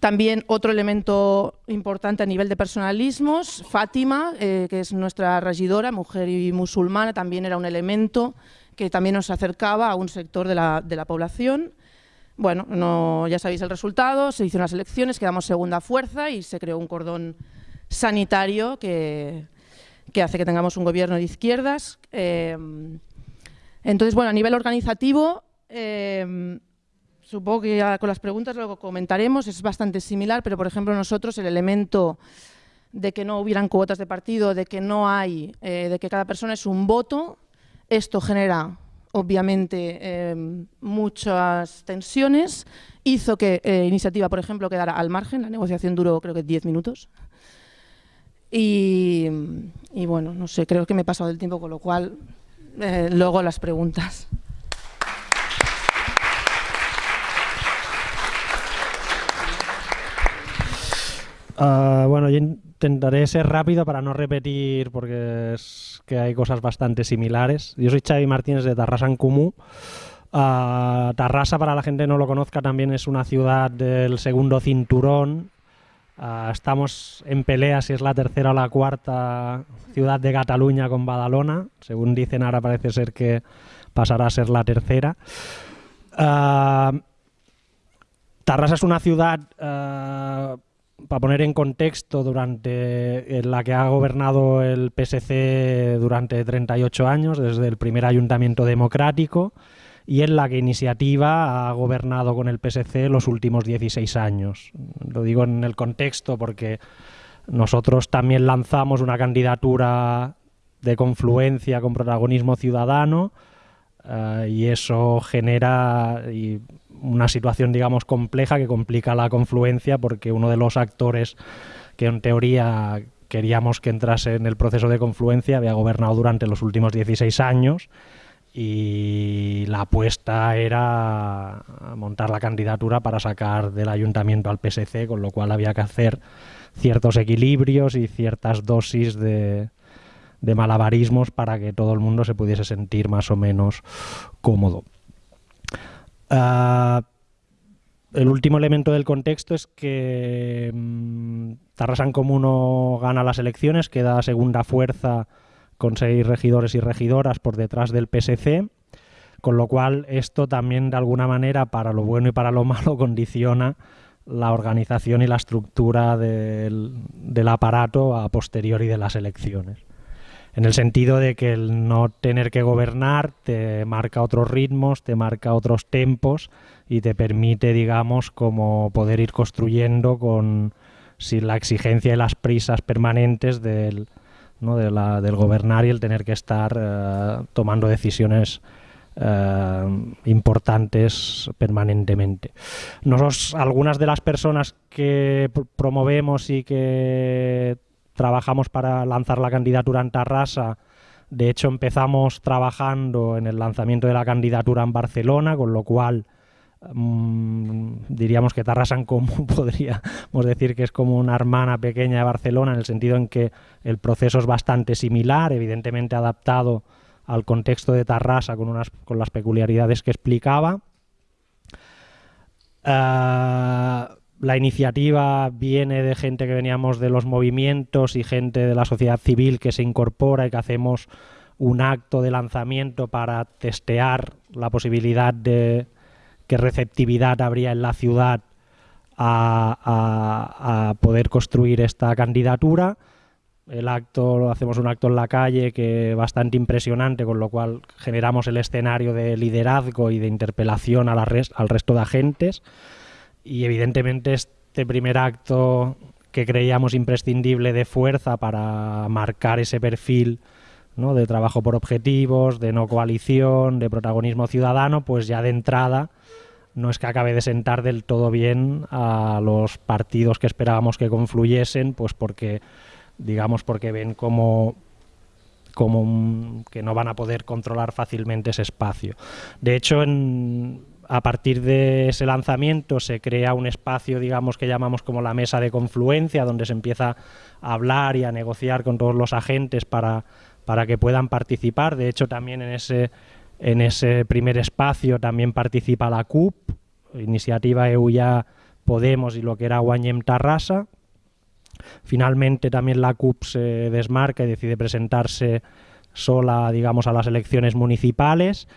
También otro elemento importante a nivel de personalismos, Fátima, eh, que es nuestra regidora, mujer y musulmana, también era un elemento que también nos acercaba a un sector de la, población. Bueno, no, ya sabéis el resultado, se hicieron las elecciones, quedamos segunda fuerza y se creó un cordón sanitario que, hace que tengamos un gobierno de izquierdas. Eh, entonces, bueno, a nivel organizativo, eh, supongo que ya con las preguntas luego comentaremos, es bastante similar, pero por ejemplo nosotros el elemento de que no hubieran cuotas de partido, de que no hay, eh, de que cada persona es un voto, esto genera obviamente eh, muchas tensiones, hizo que eh, Iniciativa, por ejemplo, quedara al margen, la negociación duró creo que 10 minutos. Y, y, bueno, no sé, creo que me he pasado del tiempo, con lo cual luego las preguntas. Ah, bueno, yo intentaré ser rápido para no repetir porque es que hay cosas bastante similares. Yo soy Xavi Martínez de Tarrasa en Comú. Uh, Tarrasa, para la gente que no lo conozca, también es una ciudad del segundo cinturón. Ah, estamos en pelea si es la tercera o la cuarta ciudad de Cataluña con Badalona. Según dicen ahora parece ser que pasará a ser la tercera. Tarrasa es una ciudad para poner en contexto, durante la que ha gobernado el PSC durante 38 años, desde el primer ayuntamiento democrático, y en la que Iniciativa ha gobernado con el PSC los últimos 16 años. Lo digo en el contexto porque nosotros también lanzamos una candidatura de confluencia con protagonismo ciudadano, eh, y eso genera una situación, digamos, compleja que complica la confluencia porque uno de los actores que en teoría queríamos que entrase en el proceso de confluencia había gobernado durante los últimos 16 años y la apuesta era montar la candidatura para sacar del ayuntamiento al PSC, con lo cual había que hacer ciertos equilibrios y ciertas dosis de, de malabarismos para que todo el mundo se pudiese sentir más o menos cómodo. Ah, el último elemento del contexto es que mmm, Tarrasan Comuno gana las elecciones, queda segunda fuerza con seis regidores y regidoras por detrás del PSC, con lo cual esto también de alguna manera para lo bueno y para lo malo condiciona la organización y la estructura del, del aparato a posteriori de las elecciones en el sentido de que el no tener que gobernar te marca otros ritmos, te marca otros tempos y te permite, digamos, como poder ir construyendo con sin la exigencia y las prisas permanentes del, ¿no? de la, del gobernar y el tener que estar uh, tomando decisiones uh, importantes permanentemente. Nosotros, algunas de las personas que promovemos y que trabajamos para lanzar la candidatura en Tarrasa. De hecho, empezamos trabajando en el lanzamiento de la candidatura en Barcelona, con lo cual mmm, diríamos que Tarrasa común podríamos decir que es como una hermana pequeña de Barcelona, en el sentido en que el proceso es bastante similar, evidentemente adaptado al contexto de Tarrasa con, unas, con las peculiaridades que explicaba. Uh, la iniciativa viene de gente que veníamos de los movimientos y gente de la sociedad civil que se incorpora y que hacemos un acto de lanzamiento para testear la posibilidad de qué receptividad habría en la ciudad a, poder construir esta candidatura. El acto, hacemos un acto en la calle que bastante impresionante, con lo cual generamos el escenario de liderazgo y de interpelación a la al resto de agentes y evidentemente este primer acto que creíamos imprescindible de fuerza para marcar ese perfil ¿no? de trabajo por objetivos, de no coalición, de protagonismo ciudadano, pues ya de entrada no es que acabe de sentar del todo bien a los partidos que esperábamos que confluyesen, pues porque, digamos, porque ven como como que no van a poder controlar fácilmente ese espacio. De hecho, en, a partir de ese lanzamiento se crea un espacio, digamos, que llamamos como la mesa de confluencia, donde se empieza a hablar y a negociar con todos los agentes para, para que puedan participar. De hecho, también en ese, en ese primer espacio también participa la CUP, Iniciativa EU ya Podemos y lo que era Guanyem Tarrasa. Finalmente también la CUP se desmarca y decide presentarse sola, digamos, a las elecciones municipales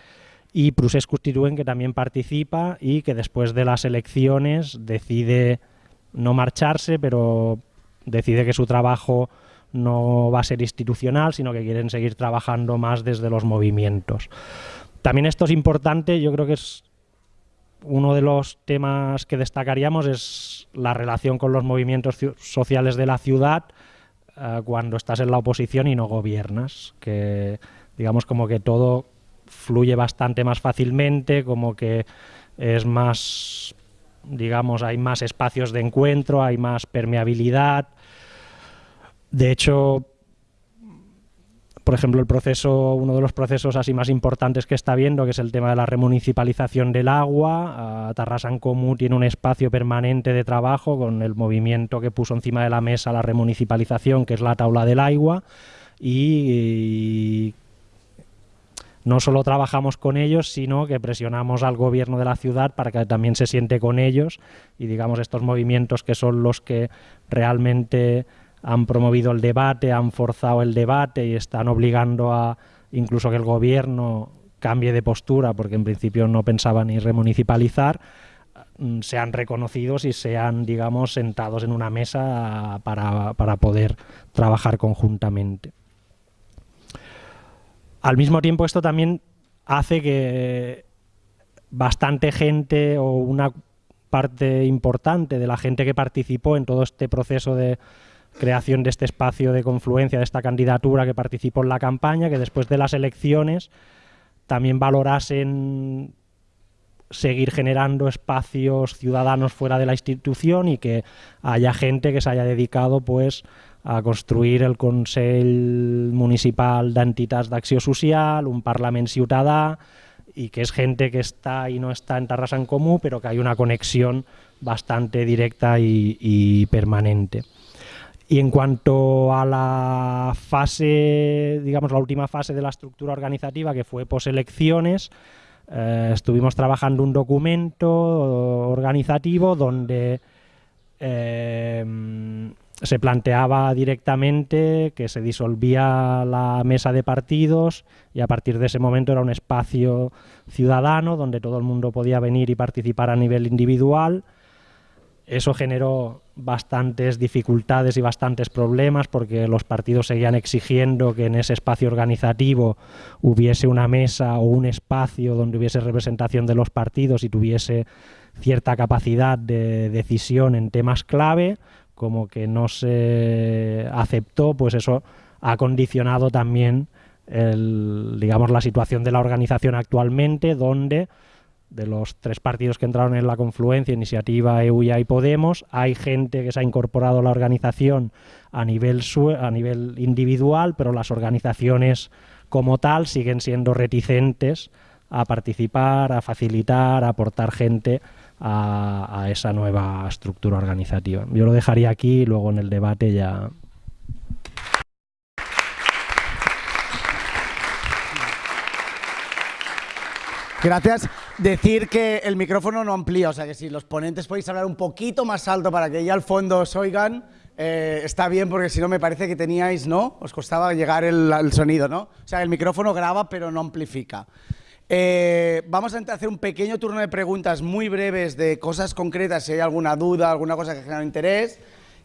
y Prusés Constituent que también participa y que después de las elecciones decide no marcharse, pero decide que su trabajo no va a ser institucional, sino que quieren seguir trabajando más desde los movimientos. También esto es importante, yo creo que es uno de los temas que destacaríamos es la relación con los movimientos sociales de la ciudad uh, cuando estás en la oposición y no gobiernas, que digamos como que todo fluye bastante más fácilmente, como que es más, digamos, hay más espacios de encuentro, hay más permeabilidad. De hecho, por ejemplo, el proceso, uno de los procesos así más importantes que está viendo, que es el tema de la remunicipalización del agua. Tarrasan Comú tiene un espacio permanente de trabajo con el movimiento que puso encima de la mesa la remunicipalización, que es la tabla del agua, y no solo trabajamos con ellos, sino que presionamos al gobierno de la ciudad para que también se siente con ellos y digamos estos movimientos que son los que realmente han promovido el debate, han forzado el debate y están obligando a incluso que el gobierno cambie de postura, porque en principio no pensaba ni remunicipalizar, mm, sean reconocidos y sean, digamos, sentados en una mesa para, para poder trabajar conjuntamente. Al mismo tiempo esto también hace que bastante gente o una parte importante de la gente que participó en todo este proceso de creación de este espacio de confluencia, de esta candidatura que participó en la campaña, que después de las elecciones también valorasen seguir generando espacios ciudadanos fuera de la institución y que haya gente que se haya dedicado pues a construir el Consell Municipal d'Entitats d'Acció Social, un Parlament Ciutadà, y que es gente que está y no está en Tarrasa en Comú, pero que hay una conexión bastante directa y, y permanente. Y en cuanto a la fase, digamos, la última fase de la estructura organizativa, que fue poselecciones, eh, estuvimos trabajando un documento organizativo donde eh, se planteaba directamente que se disolvía la mesa de partidos y a partir de ese momento era un espacio ciudadano donde todo el mundo podía venir y participar a nivel individual. Eso generó bastantes dificultades y bastantes problemas porque los partidos seguían exigiendo que en ese espacio organizativo hubiese una mesa o un espacio donde hubiese representación de los partidos y tuviese cierta capacidad de decisión en temas clave, como que no se aceptó, pues eso ha condicionado también el, digamos, la situación de la organización actualmente, donde de los tres partidos que entraron en la confluencia, Iniciativa, EUYA y Podemos, hay gente que se ha incorporado a la organización a nivel, a nivel individual, pero las organizaciones como tal siguen siendo reticentes a participar, a facilitar, a aportar gente a, a esa nueva estructura organizativa. Yo lo dejaría aquí y luego en el debate ya Gracias. Decir que el micrófono no amplía, o sea que si los ponentes podéis hablar un poquito más alto para que ya al fondo os oigan, eh, está bien porque si no me parece que teníais, ¿no? Os costaba llegar el, el sonido, ¿no? O sea, el micrófono graba pero no amplifica. Eh, vamos a hacer un pequeño turno de preguntas muy breves de cosas concretas, si hay alguna duda, alguna cosa que genera interés,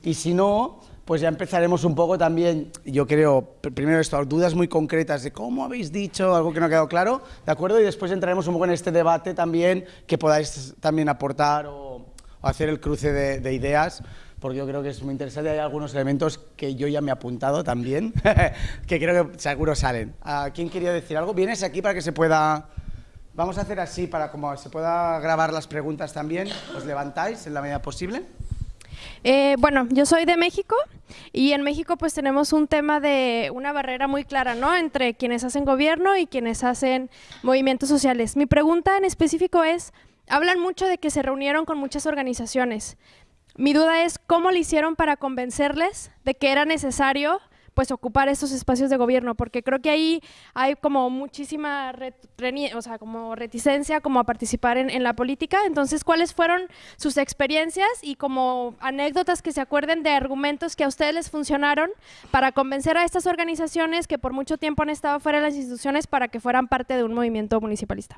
y si no, pues ya empezaremos un poco también, yo creo, primero esto, dudas muy concretas de cómo habéis dicho, algo que no ha quedado claro, ¿de acuerdo? Y después entraremos un poco en este debate también, que podáis también aportar o, hacer el cruce de, ideas, porque yo creo que es muy interesante, hay algunos elementos que yo ya me he apuntado también, que creo que seguro salen. ¿A quién quería decir algo? ¿Vienes aquí para que se pueda...? Vamos a hacer así, para como se pueda grabar las preguntas también, os levantáis en la medida posible. Eh, bueno, yo soy de México y en México pues tenemos un tema de una barrera muy clara, ¿no? Entre quienes hacen gobierno y quienes hacen movimientos sociales. Mi pregunta en específico es, hablan mucho de que se reunieron con muchas organizaciones. Mi duda es, ¿cómo le hicieron para convencerles de que era necesario pues ocupar esos espacios de gobierno, porque creo que ahí hay como muchísima o sea, como reticencia como a participar en, la política. Entonces, ¿cuáles fueron sus experiencias y como anécdotas que se acuerden de argumentos que a ustedes les funcionaron para convencer a estas organizaciones que por mucho tiempo han estado fuera de las instituciones para que fueran parte de un movimiento municipalista?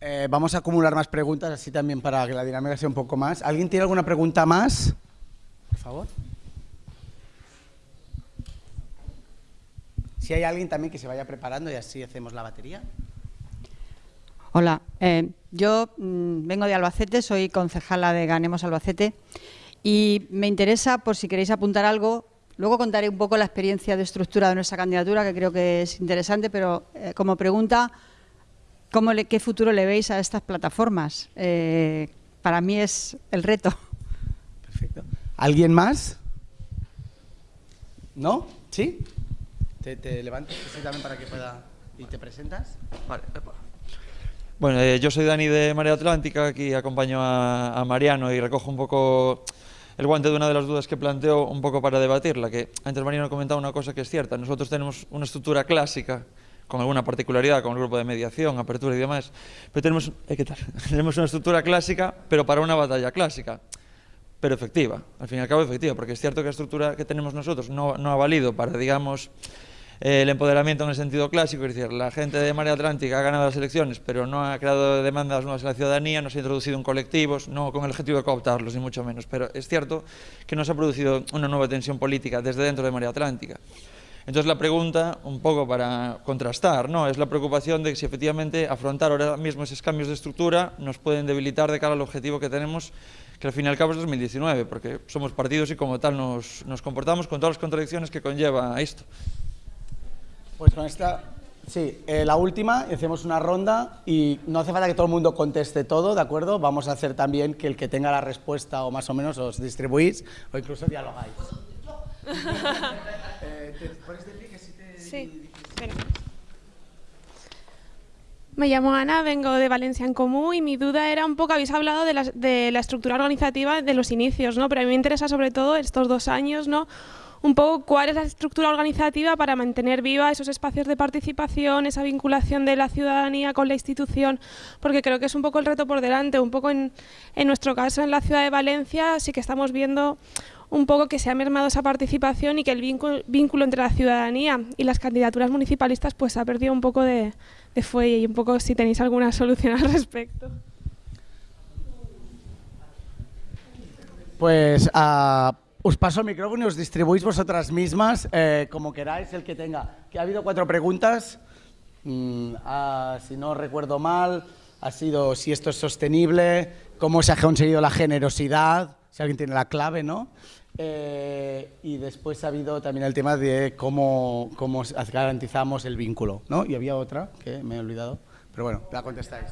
Eh, vamos a acumular más preguntas, así también para que la dinámica sea un poco más. ¿Alguien tiene alguna pregunta más? Por favor. Si hay alguien también que se vaya preparando y así hacemos la batería. Hola, eh, yo mmm, vengo de Albacete, soy concejala de Ganemos Albacete y me interesa, por si queréis apuntar algo, luego contaré un poco la experiencia de estructura de nuestra candidatura, que creo que es interesante, pero eh, como pregunta, ¿cómo le, ¿qué futuro le veis a estas plataformas? Eh, para mí es el reto. Perfecto. ¿Alguien más? ¿No? ¿Sí? te, te levantas también para que pueda... y te presentas. Vale. Bueno, eh, yo soy Dani de Marea Atlántica, aquí acompaño a, a, Mariano y recojo un poco el guante de una de las dudas que planteo un poco para debatirla, que antes Mariano ha comentado una cosa que es cierta, nosotros tenemos una estructura clásica, con alguna particularidad, con el grupo de mediación, apertura y demás, pero tenemos, eh, ¿qué tal? tenemos una estructura clásica, pero para una batalla clásica, pero efectiva, al fin y al cabo efectiva, porque es cierto que la estructura que tenemos nosotros no, no ha valido para, digamos, eh, el empoderamiento en el sentido clásico, es decir, la gente de Marea Atlántica ha ganado las elecciones, pero no ha creado demandas nuevas en la ciudadanía, no se ha introducido en colectivos, no con el objetivo de cooptarlos, ni mucho menos, pero es cierto que no se ha producido una nueva tensión política desde dentro de Marea Atlántica. Entonces la pregunta, un poco para contrastar, ¿no? es la preocupación de si efectivamente afrontar ahora mismo esos cambios de estructura nos pueden debilitar de cara al objetivo que tenemos, que al fin y al cabo es 2019, porque somos partidos y como tal nos, nos comportamos con todas las contradicciones que conlleva esto. Pues con esta Sí, eh, la última, hacemos una ronda y no hace falta que todo el mundo conteste todo, ¿de acuerdo? Vamos a hacer también que el que tenga la respuesta o más o menos os distribuís o incluso dialogáis. Sí, espera. Me llamo Ana, vengo de Valencia en Común y mi duda era un poco, habéis hablado de la, de la estructura organizativa de los inicios, ¿no? Pero a mí me interesa sobre todo estos dos años, ¿no? Un poco cuál es la estructura organizativa para mantener viva esos espacios de participación, esa vinculación de la ciudadanía con la institución, porque creo que es un poco el reto por delante, un poco en, en nuestro caso en la ciudad de Valencia sí que estamos viendo un poco que se ha mermado esa participación y que el vínculo, entre la ciudadanía y las candidaturas municipalistas pues ha perdido un poco de, de fuelle y un poco si tenéis alguna solución al respecto. Pues ah, os paso el micrófono y os distribuís vosotras mismas eh, como queráis, el que tenga. Que ha habido cuatro preguntas. Mm, ah, si no recuerdo mal, ha sido si esto es sostenible, cómo se ha conseguido la generosidad, si alguien tiene la clave, ¿no? Eh, y después ha habido también el tema de cómo, cómo garantizamos el vínculo, ¿no? Y había otra que me he olvidado, pero bueno, la contestáis.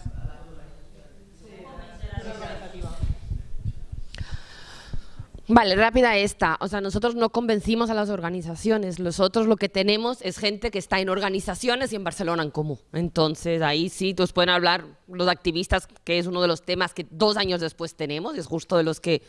Vale, rápida esta. O sea, nosotros no convencimos a las organizaciones. Nosotros lo que tenemos es gente que está en organizaciones y en Barcelona en común. Entonces, ahí sí, nos pueden hablar los activistas, que es uno de los temas que dos años después tenemos, es justo de los que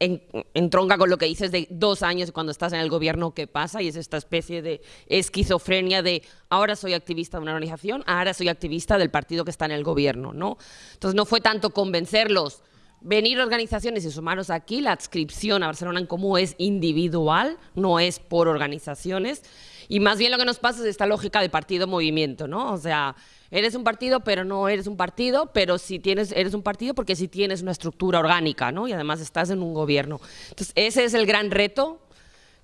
en, entronca con lo que dices de dos años cuando estás en el gobierno, ¿qué pasa? Y es esta especie de esquizofrenia de ahora soy activista de una organización, ahora soy activista del partido que está en el gobierno, ¿no? Entonces, no fue tanto convencerlos venir organizaciones y sumaros aquí, la adscripción a Barcelona en Común es individual, no es por organizaciones, y más bien lo que nos pasa es esta lógica de partido-movimiento, ¿no? O sea, eres un partido, pero no eres un partido, pero si tienes, eres un partido porque si tienes una estructura orgánica, ¿no? Y además estás en un gobierno. Entonces, ese es el gran reto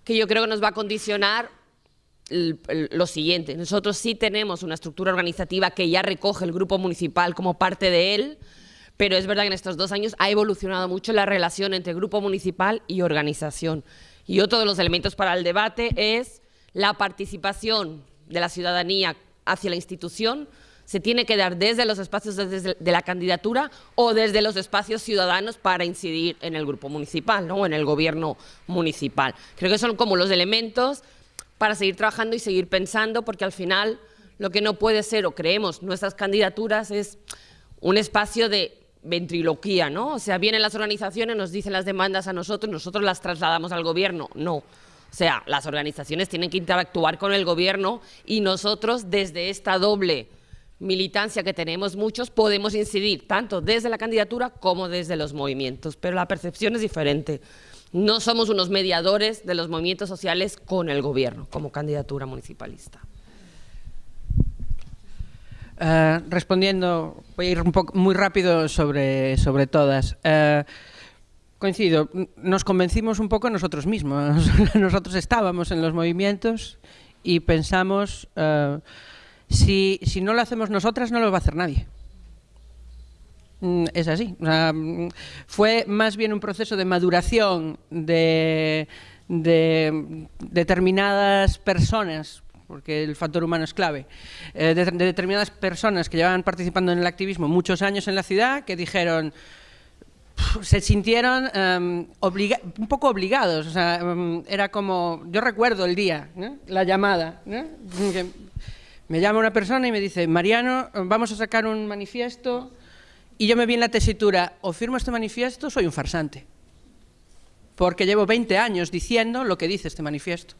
que yo creo que nos va a condicionar lo siguiente. Nosotros sí tenemos una estructura organizativa que ya recoge el grupo municipal como parte de él, pero es verdad que en estos dos años ha evolucionado mucho la relación entre grupo municipal y organización. Y otro de los elementos para el debate es la participación de la ciudadanía hacia la institución se tiene que dar desde los espacios de la candidatura o desde los espacios ciudadanos para incidir en el grupo municipal ¿no? o en el gobierno municipal. Creo que son como los elementos para seguir trabajando y seguir pensando, porque al final lo que no puede ser, o creemos, nuestras candidaturas es un espacio de ventriloquía, ¿no? O sea, vienen las organizaciones, nos dicen las demandas a nosotros, nosotros las trasladamos al gobierno. No. O sea, las organizaciones tienen que interactuar con el gobierno y nosotros desde esta doble militancia que tenemos muchos podemos incidir tanto desde la candidatura como desde los movimientos, pero la percepción es diferente. No somos unos mediadores de los movimientos sociales con el gobierno como candidatura municipalista. Uh, respondiendo, voy a ir un poco muy rápido sobre, sobre todas. Uh, coincido, nos convencimos un poco nosotros mismos. nosotros estábamos en los movimientos y pensamos, uh, si, si no lo hacemos nosotras, no lo va a hacer nadie. Mm, es así. Mm, fue más bien un proceso de maduración de, de determinadas personas porque el factor humano es clave, eh, de, de, determinadas personas que llevaban participando en el activismo muchos años en la ciudad, que dijeron, se sintieron um, un poco obligados, o sea, um, era como, yo recuerdo el día, la llamada, me llama una persona y me dice, Mariano, vamos a sacar un manifiesto, y yo me vi en la tesitura, o firmo este manifiesto, soy un farsante, porque llevo 20 años diciendo lo que dice este manifiesto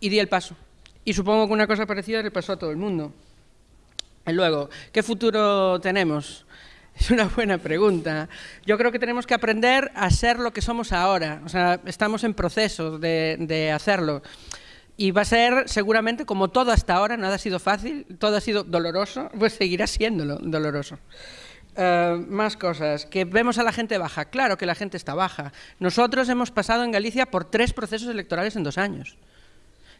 y di el paso. Y supongo que una cosa parecida le pasó a todo el mundo. Y luego, ¿qué futuro tenemos? Es una buena pregunta. Yo creo que tenemos que aprender a ser lo que somos ahora. O sea, estamos en proceso de, hacerlo. Y va a ser, seguramente, como todo hasta ahora, nada ha sido fácil, todo ha sido doloroso, pues seguirá siéndolo doloroso. Uh, más cosas, que vemos a la gente baja. Claro que la gente está baja. Nosotros hemos pasado en Galicia por tres procesos electorales en dos años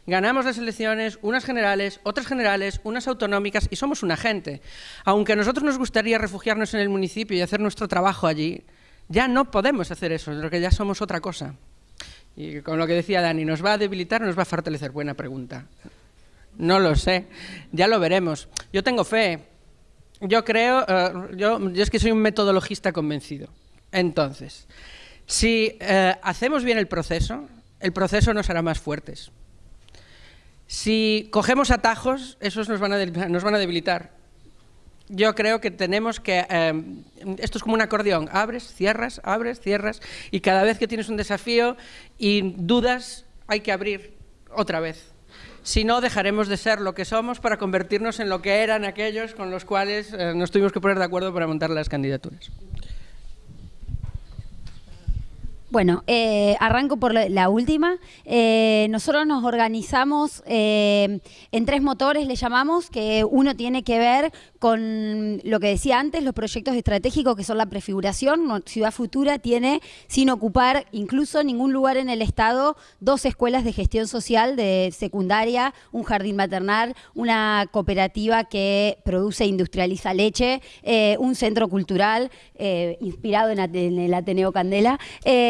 ganamos las elecciones, unas generales, otras generales, unas autonómicas y somos una gente. Aunque a nosotros nos gustaría refugiarnos en el municipio y hacer nuestro trabajo allí, ya no podemos hacer eso, porque ya somos otra cosa. Y con lo que decía Dani, ¿nos va a debilitar o nos va a fortalecer? Buena pregunta. No lo sé. Ya lo veremos. Yo tengo fe. Yo creo, eh, yo, yo es que soy un metodologista convencido. Entonces, si eh, hacemos bien el proceso, el proceso nos hará más fuertes. Si cogemos atajos, esos nos van a, nos van a debilitar. Yo creo que tenemos que... eh, esto es como un acordeón. Abres, cierras, abres, cierras. Y cada vez que tienes un desafío y dudas, hay que abrir otra vez. Si no, dejaremos de ser lo que somos para convertirnos en lo que eran aquellos con los cuales eh, nos tuvimos que poner de acuerdo para montar las candidaturas. Bueno, eh, arranco por la, última. Eh, nosotros nos organizamos eh, en tres motores, le llamamos, que uno tiene que ver con lo que decía antes, los proyectos estratégicos que son la prefiguración. Ciudad Futura tiene, sin ocupar incluso ningún lugar en el Estado, dos escuelas de gestión social de secundaria, un jardín maternal, una cooperativa que produce e industrializa leche, eh, un centro cultural inspirado en, en el Ateneo Candela.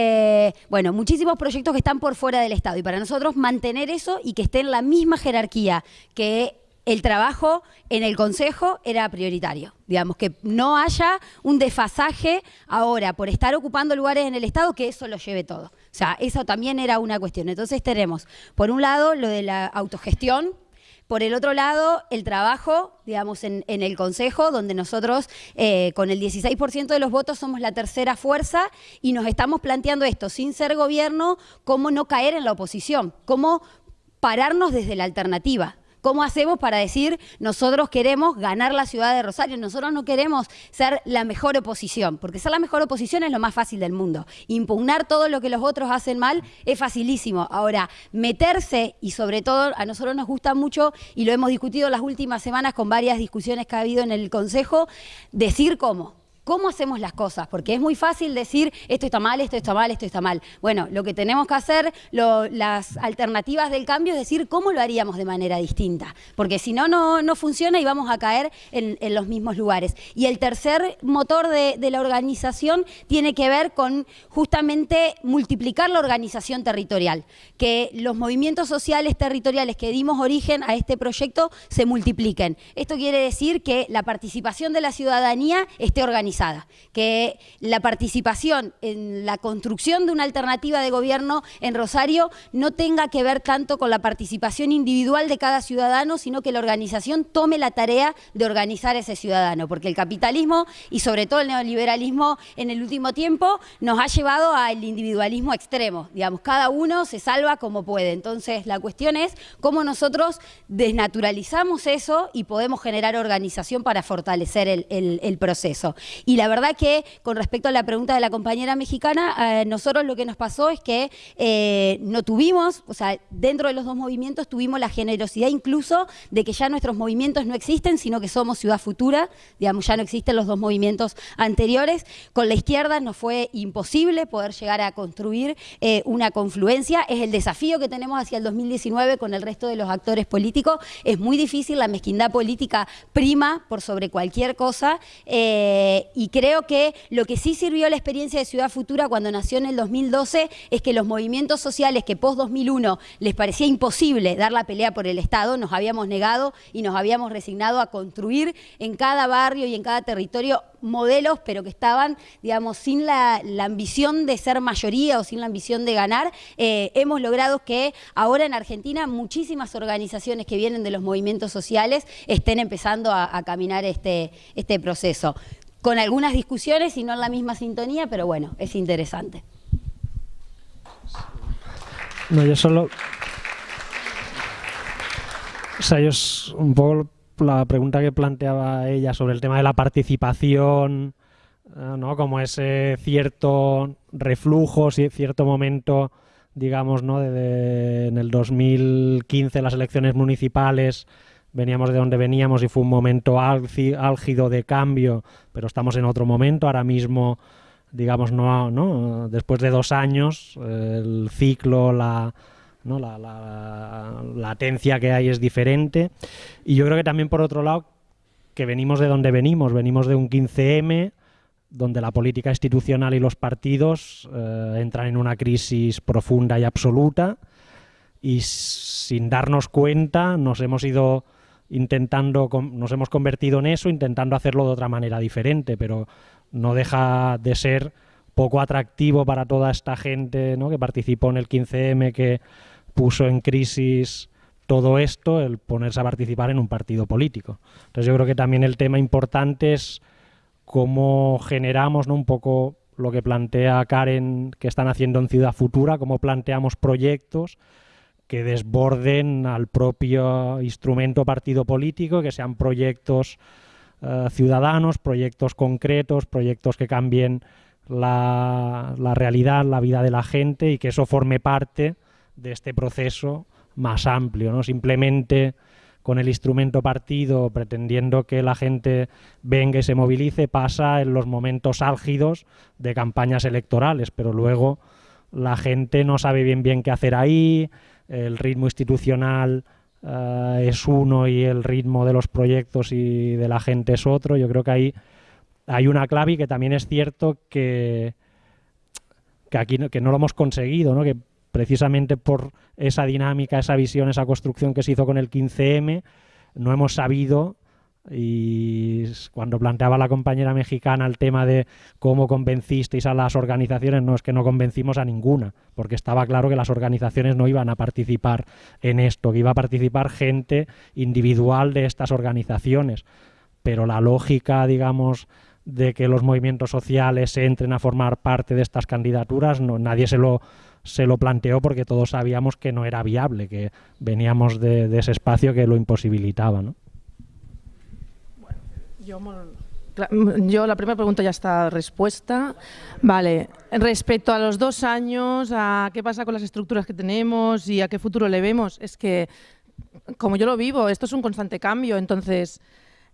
Eh, bueno, muchísimos proyectos que están por fuera del Estado y para nosotros mantener eso y que esté en la misma jerarquía que el trabajo en el Consejo era prioritario. Digamos, que no haya un desfasaje ahora por estar ocupando lugares en el Estado, que eso lo lleve todo. O sea, eso también era una cuestión. Entonces tenemos, por un lado, lo de la autogestión, por el otro lado, el trabajo, digamos, en, el Consejo, donde nosotros eh, con el 16% de los votos somos la tercera fuerza y nos estamos planteando esto, sin ser gobierno, cómo no caer en la oposición, cómo pararnos desde la alternativa. ¿Cómo hacemos para decir nosotros queremos ganar la ciudad de Rosario? Nosotros no queremos ser la mejor oposición, porque ser la mejor oposición es lo más fácil del mundo. Impugnar todo lo que los otros hacen mal es facilísimo. Ahora, meterse, y sobre todo a nosotros nos gusta mucho, y lo hemos discutido las últimas semanas con varias discusiones que ha habido en el Consejo, decir cómo. ¿Cómo hacemos las cosas? Porque es muy fácil decir esto está mal, esto está mal, esto está mal. Bueno, lo que tenemos que hacer, las alternativas del cambio es decir cómo lo haríamos de manera distinta. Porque si no, no, no funciona y vamos a caer en, en los mismos lugares. Y el tercer motor de, de la organización tiene que ver con justamente multiplicar la organización territorial. Que los movimientos sociales territoriales que dimos origen a este proyecto se multipliquen. Esto quiere decir que la participación de la ciudadanía esté organizada, que la participación en la construcción de una alternativa de gobierno en Rosario no tenga que ver tanto con la participación individual de cada ciudadano, sino que la organización tome la tarea de organizar a ese ciudadano, porque el capitalismo y sobre todo el neoliberalismo en el último tiempo nos ha llevado al individualismo extremo, digamos, cada uno se salva como puede. Entonces, la cuestión es cómo nosotros desnaturalizamos eso y podemos generar organización para fortalecer el, proceso. Y la verdad que, con respecto a la pregunta de la compañera mexicana, eh, nosotros lo que nos pasó es que eh, no tuvimos, o sea, dentro de los dos movimientos tuvimos la generosidad incluso de que ya nuestros movimientos no existen, sino que somos Ciudad Futura, digamos, ya no existen los dos movimientos anteriores. Con la izquierda nos fue imposible poder llegar a construir eh, una confluencia. Es el desafío que tenemos hacia el 2019 con el resto de los actores políticos. Es muy difícil, la mezquindad política prima por sobre cualquier cosa. Y creo que lo que sí sirvió la experiencia de Ciudad Futura cuando nació en el 2012 es que los movimientos sociales que post 2001 les parecía imposible dar la pelea por el Estado, nos habíamos negado y nos habíamos resignado a construir en cada barrio y en cada territorio modelos, pero que estaban, digamos, sin la, la ambición de ser mayoría o sin la ambición de ganar. Eh, hemos logrado que ahora en Argentina muchísimas organizaciones que vienen de los movimientos sociales estén empezando a, a caminar este, este proceso. Con algunas discusiones y no en la misma sintonía, pero bueno, es interesante. No, yo solo. O sea, yo es un poco la pregunta que planteaba ella sobre el tema de la participación, eh, ¿no? Como ese cierto reflujo, cierto momento, digamos, ¿no? De, de- en el 2015, las elecciones municipales, veníamos de donde veníamos y fue un momento álgi- álgido de cambio, pero estamos en otro momento. Ahora mismo, digamos, no, ¿no? después de dos años, el ciclo, la, ¿no? la, la latencia que hay es diferente. Y yo creo que también, por otro lado, que venimos de donde venimos, venimos de un 15M, donde la política institucional y los partidos eh, entran en una crisis profunda y absoluta y sin darnos cuenta nos hemos ido intentando, nos hemos convertido en eso, intentando hacerlo de otra manera diferente, pero no deja de ser poco atractivo para toda esta gente ¿no? que participó en el 15M, que puso en crisis todo esto, el ponerse a participar en un partido político. Entonces yo creo que también el tema importante es cómo generamos ¿no? un poco lo que plantea Karen que están haciendo en Ciudad Futura, cómo planteamos proyectos que desborden al propio instrumento partido político, que sean proyectos eh, ciudadanos, proyectos concretos, proyectos que cambien la, la, realidad, la vida de la gente y que eso forme parte de este proceso más amplio, no simplemente con el instrumento partido pretendiendo que la gente venga y se movilice pasa en los momentos álgidos de campañas electorales, pero luego la gente no sabe bien bien qué hacer ahí, el ritmo institucional uh, es uno y el ritmo de los proyectos y de la gente es otro. Yo creo que ahí hay una clave y que también es cierto que, que aquí que no lo hemos conseguido, ¿no? que precisamente por esa dinámica, esa visión, esa construcción que se hizo con el 15M, no hemos sabido y cuando planteaba la compañera mexicana el tema de cómo convencisteis a las organizaciones, no es que no convencimos a ninguna, porque estaba claro que las organizaciones no iban a participar en esto, que iba a participar gente individual de estas organizaciones, pero la lógica, digamos, de que los movimientos sociales entren a formar parte de estas candidaturas, no, nadie se lo se lo planteó porque todos sabíamos que no era viable, que veníamos de, de ese espacio que lo imposibilitaba. ¿no? Yo, la primera pregunta ya está respuesta. Vale, respecto a los dos años, a qué pasa con las estructuras que tenemos y a qué futuro le vemos, es que, como yo lo vivo, esto es un constante cambio, entonces...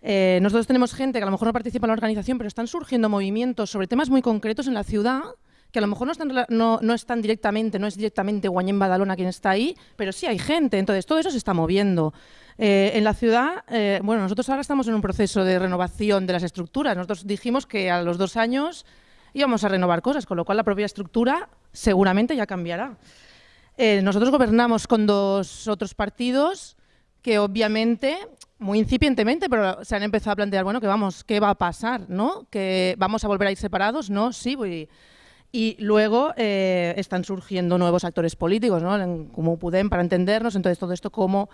Eh, nosotros tenemos gente que a lo mejor no participa en la organización, pero están surgiendo movimientos sobre temas muy concretos en la ciudad que a lo mejor no están, no, no están directamente, no es directamente Guañén Badalona quien está ahí, pero sí hay gente, entonces todo eso se está moviendo. Eh, en la ciudad, eh, bueno, nosotros ahora estamos en un proceso de renovación de las estructuras. Nosotros dijimos que a los dos años íbamos a renovar cosas, con lo cual la propia estructura seguramente ya cambiará. Eh, nosotros gobernamos con dos otros partidos que obviamente, muy incipientemente, pero se han empezado a plantear, bueno, que vamos, ¿qué va a pasar? ¿no? ¿Que vamos a volver a ir separados? No, sí, voy y luego eh, están surgiendo nuevos actores políticos, ¿no? como Pudem, para entendernos. Entonces, todo esto como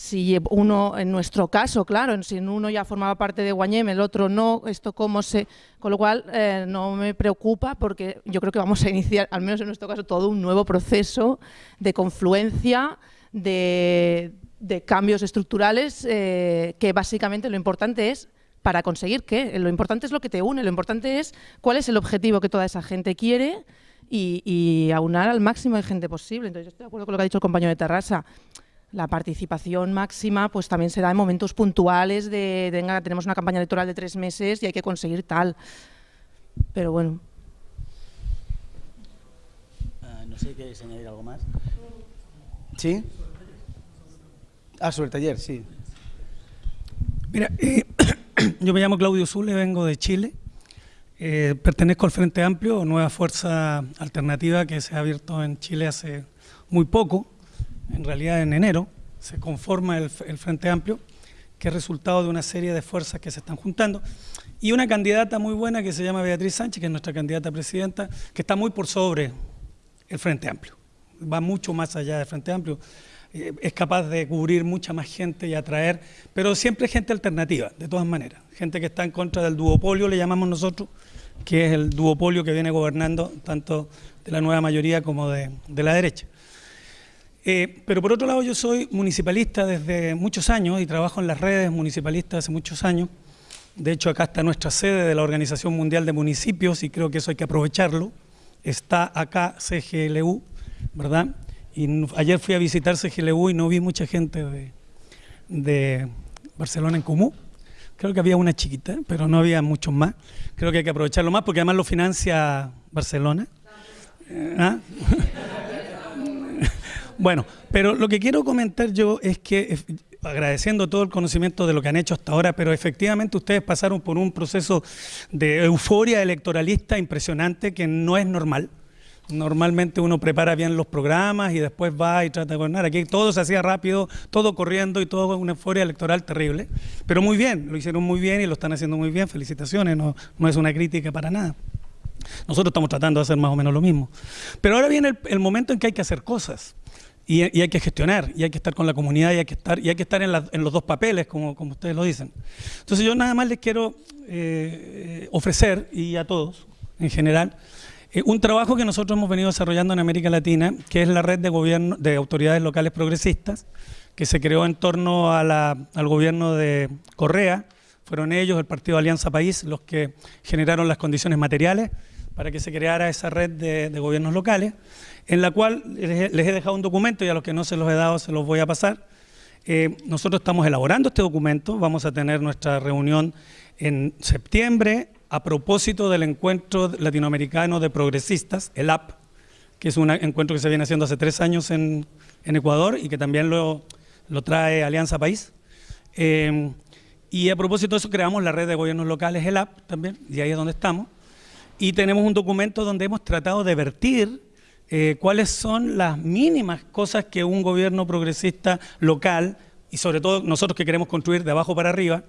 si uno, en nuestro caso, claro, si uno ya formaba parte de Guañem, el otro no, esto cómo se... Con lo cual, eh, no me preocupa porque yo creo que vamos a iniciar, al menos en nuestro caso, todo un nuevo proceso de confluencia, de, cambios estructurales, eh, que básicamente lo importante es para conseguir qué. Lo importante es lo que te une, lo importante es cuál es el objetivo que toda esa gente quiere y, aunar al máximo de gente posible. Entonces, yo estoy de acuerdo con lo que ha dicho el compañero de Terrassa. La participación máxima pues también se da en momentos puntuales de, venga, tenemos una campaña electoral de tres meses y hay que conseguir tal. Pero bueno. Uh, no sé, ¿quieres añadir algo más? ¿Sí? Ah, sobre el taller, sí. Mira, eh, yo me llamo Claudio Zule, vengo de Chile. Eh, pertenezco al Frente Amplio, nueva fuerza alternativa que se ha abierto en Chile hace muy poco, en realidad en enero, se conforma el, Frente Amplio, que es resultado de una serie de fuerzas que se están juntando, y una candidata muy buena que se llama Beatriz Sánchez, que es nuestra candidata presidenta, que está muy por sobre el Frente Amplio, va mucho más allá del Frente Amplio, eh, es capaz de cubrir mucha más gente y atraer, pero siempre gente alternativa, de todas maneras. Gente que está en contra del duopolio, le llamamos nosotros, que es el duopolio que viene gobernando tanto de la nueva mayoría como de la derecha. Eh, pero por otro lado yo soy municipalista desde muchos años y trabajo en las redes municipalistas hace muchos años. De hecho acá está nuestra sede de la Organización Mundial de Municipios y creo que eso hay que aprovecharlo. Está acá CGLU, ¿verdad? Y ayer fui a visitar CGLU y no vi mucha gente de, de Barcelona en Comú. Creo que había una chiquita, pero no había muchos más. Creo que hay que aprovecharlo más porque además lo financia Barcelona. ¿Ah? bueno, pero lo que quiero comentar yo es que, agradeciendo todo el conocimiento de lo que han hecho hasta ahora, pero efectivamente ustedes pasaron por un proceso de euforia electoralista impresionante que no es normal. Normalmente uno prepara bien los programas y después va y trata de gobernar. Aquí todo se hacía rápido, todo corriendo y todo una euforia electoral terrible. Pero muy bien, lo hicieron muy bien y lo están haciendo muy bien. Felicitaciones, no es una crítica para nada. Nosotros estamos tratando de hacer más o menos lo mismo. Pero ahora viene el, momento en que hay que hacer cosas. Y, hay que gestionar, y hay que estar con la comunidad, y hay que estar, y hay que estar en, los dos papeles, como, como, ustedes lo dicen. Entonces yo nada más les quiero eh, ofrecer, y a todos en general, eh, un trabajo que nosotros hemos venido desarrollando en América Latina, que es la red de, gobierno, de autoridades locales progresistas, que se creó en torno al gobierno de Correa. Fueron ellos, el Partido Alianza País, los que generaron las condiciones materiales para que se creara esa red de, gobiernos locales, en la cual les, he dejado un documento y a los que no se los he dado se los voy a pasar. Eh, nosotros estamos elaborando este documento, vamos a tener nuestra reunión en septiembre, a propósito del encuentro latinoamericano de progresistas, el AP, que es un encuentro que se viene haciendo hace tres años en, Ecuador y que también lo, lo trae Alianza País. Eh, y a propósito de eso creamos la red de gobiernos locales, el AP también, y ahí es donde estamos. Y tenemos un documento donde hemos tratado de vertir eh, cuáles son las mínimas cosas que un gobierno progresista local, y sobre todo nosotros que queremos construir de abajo para arriba,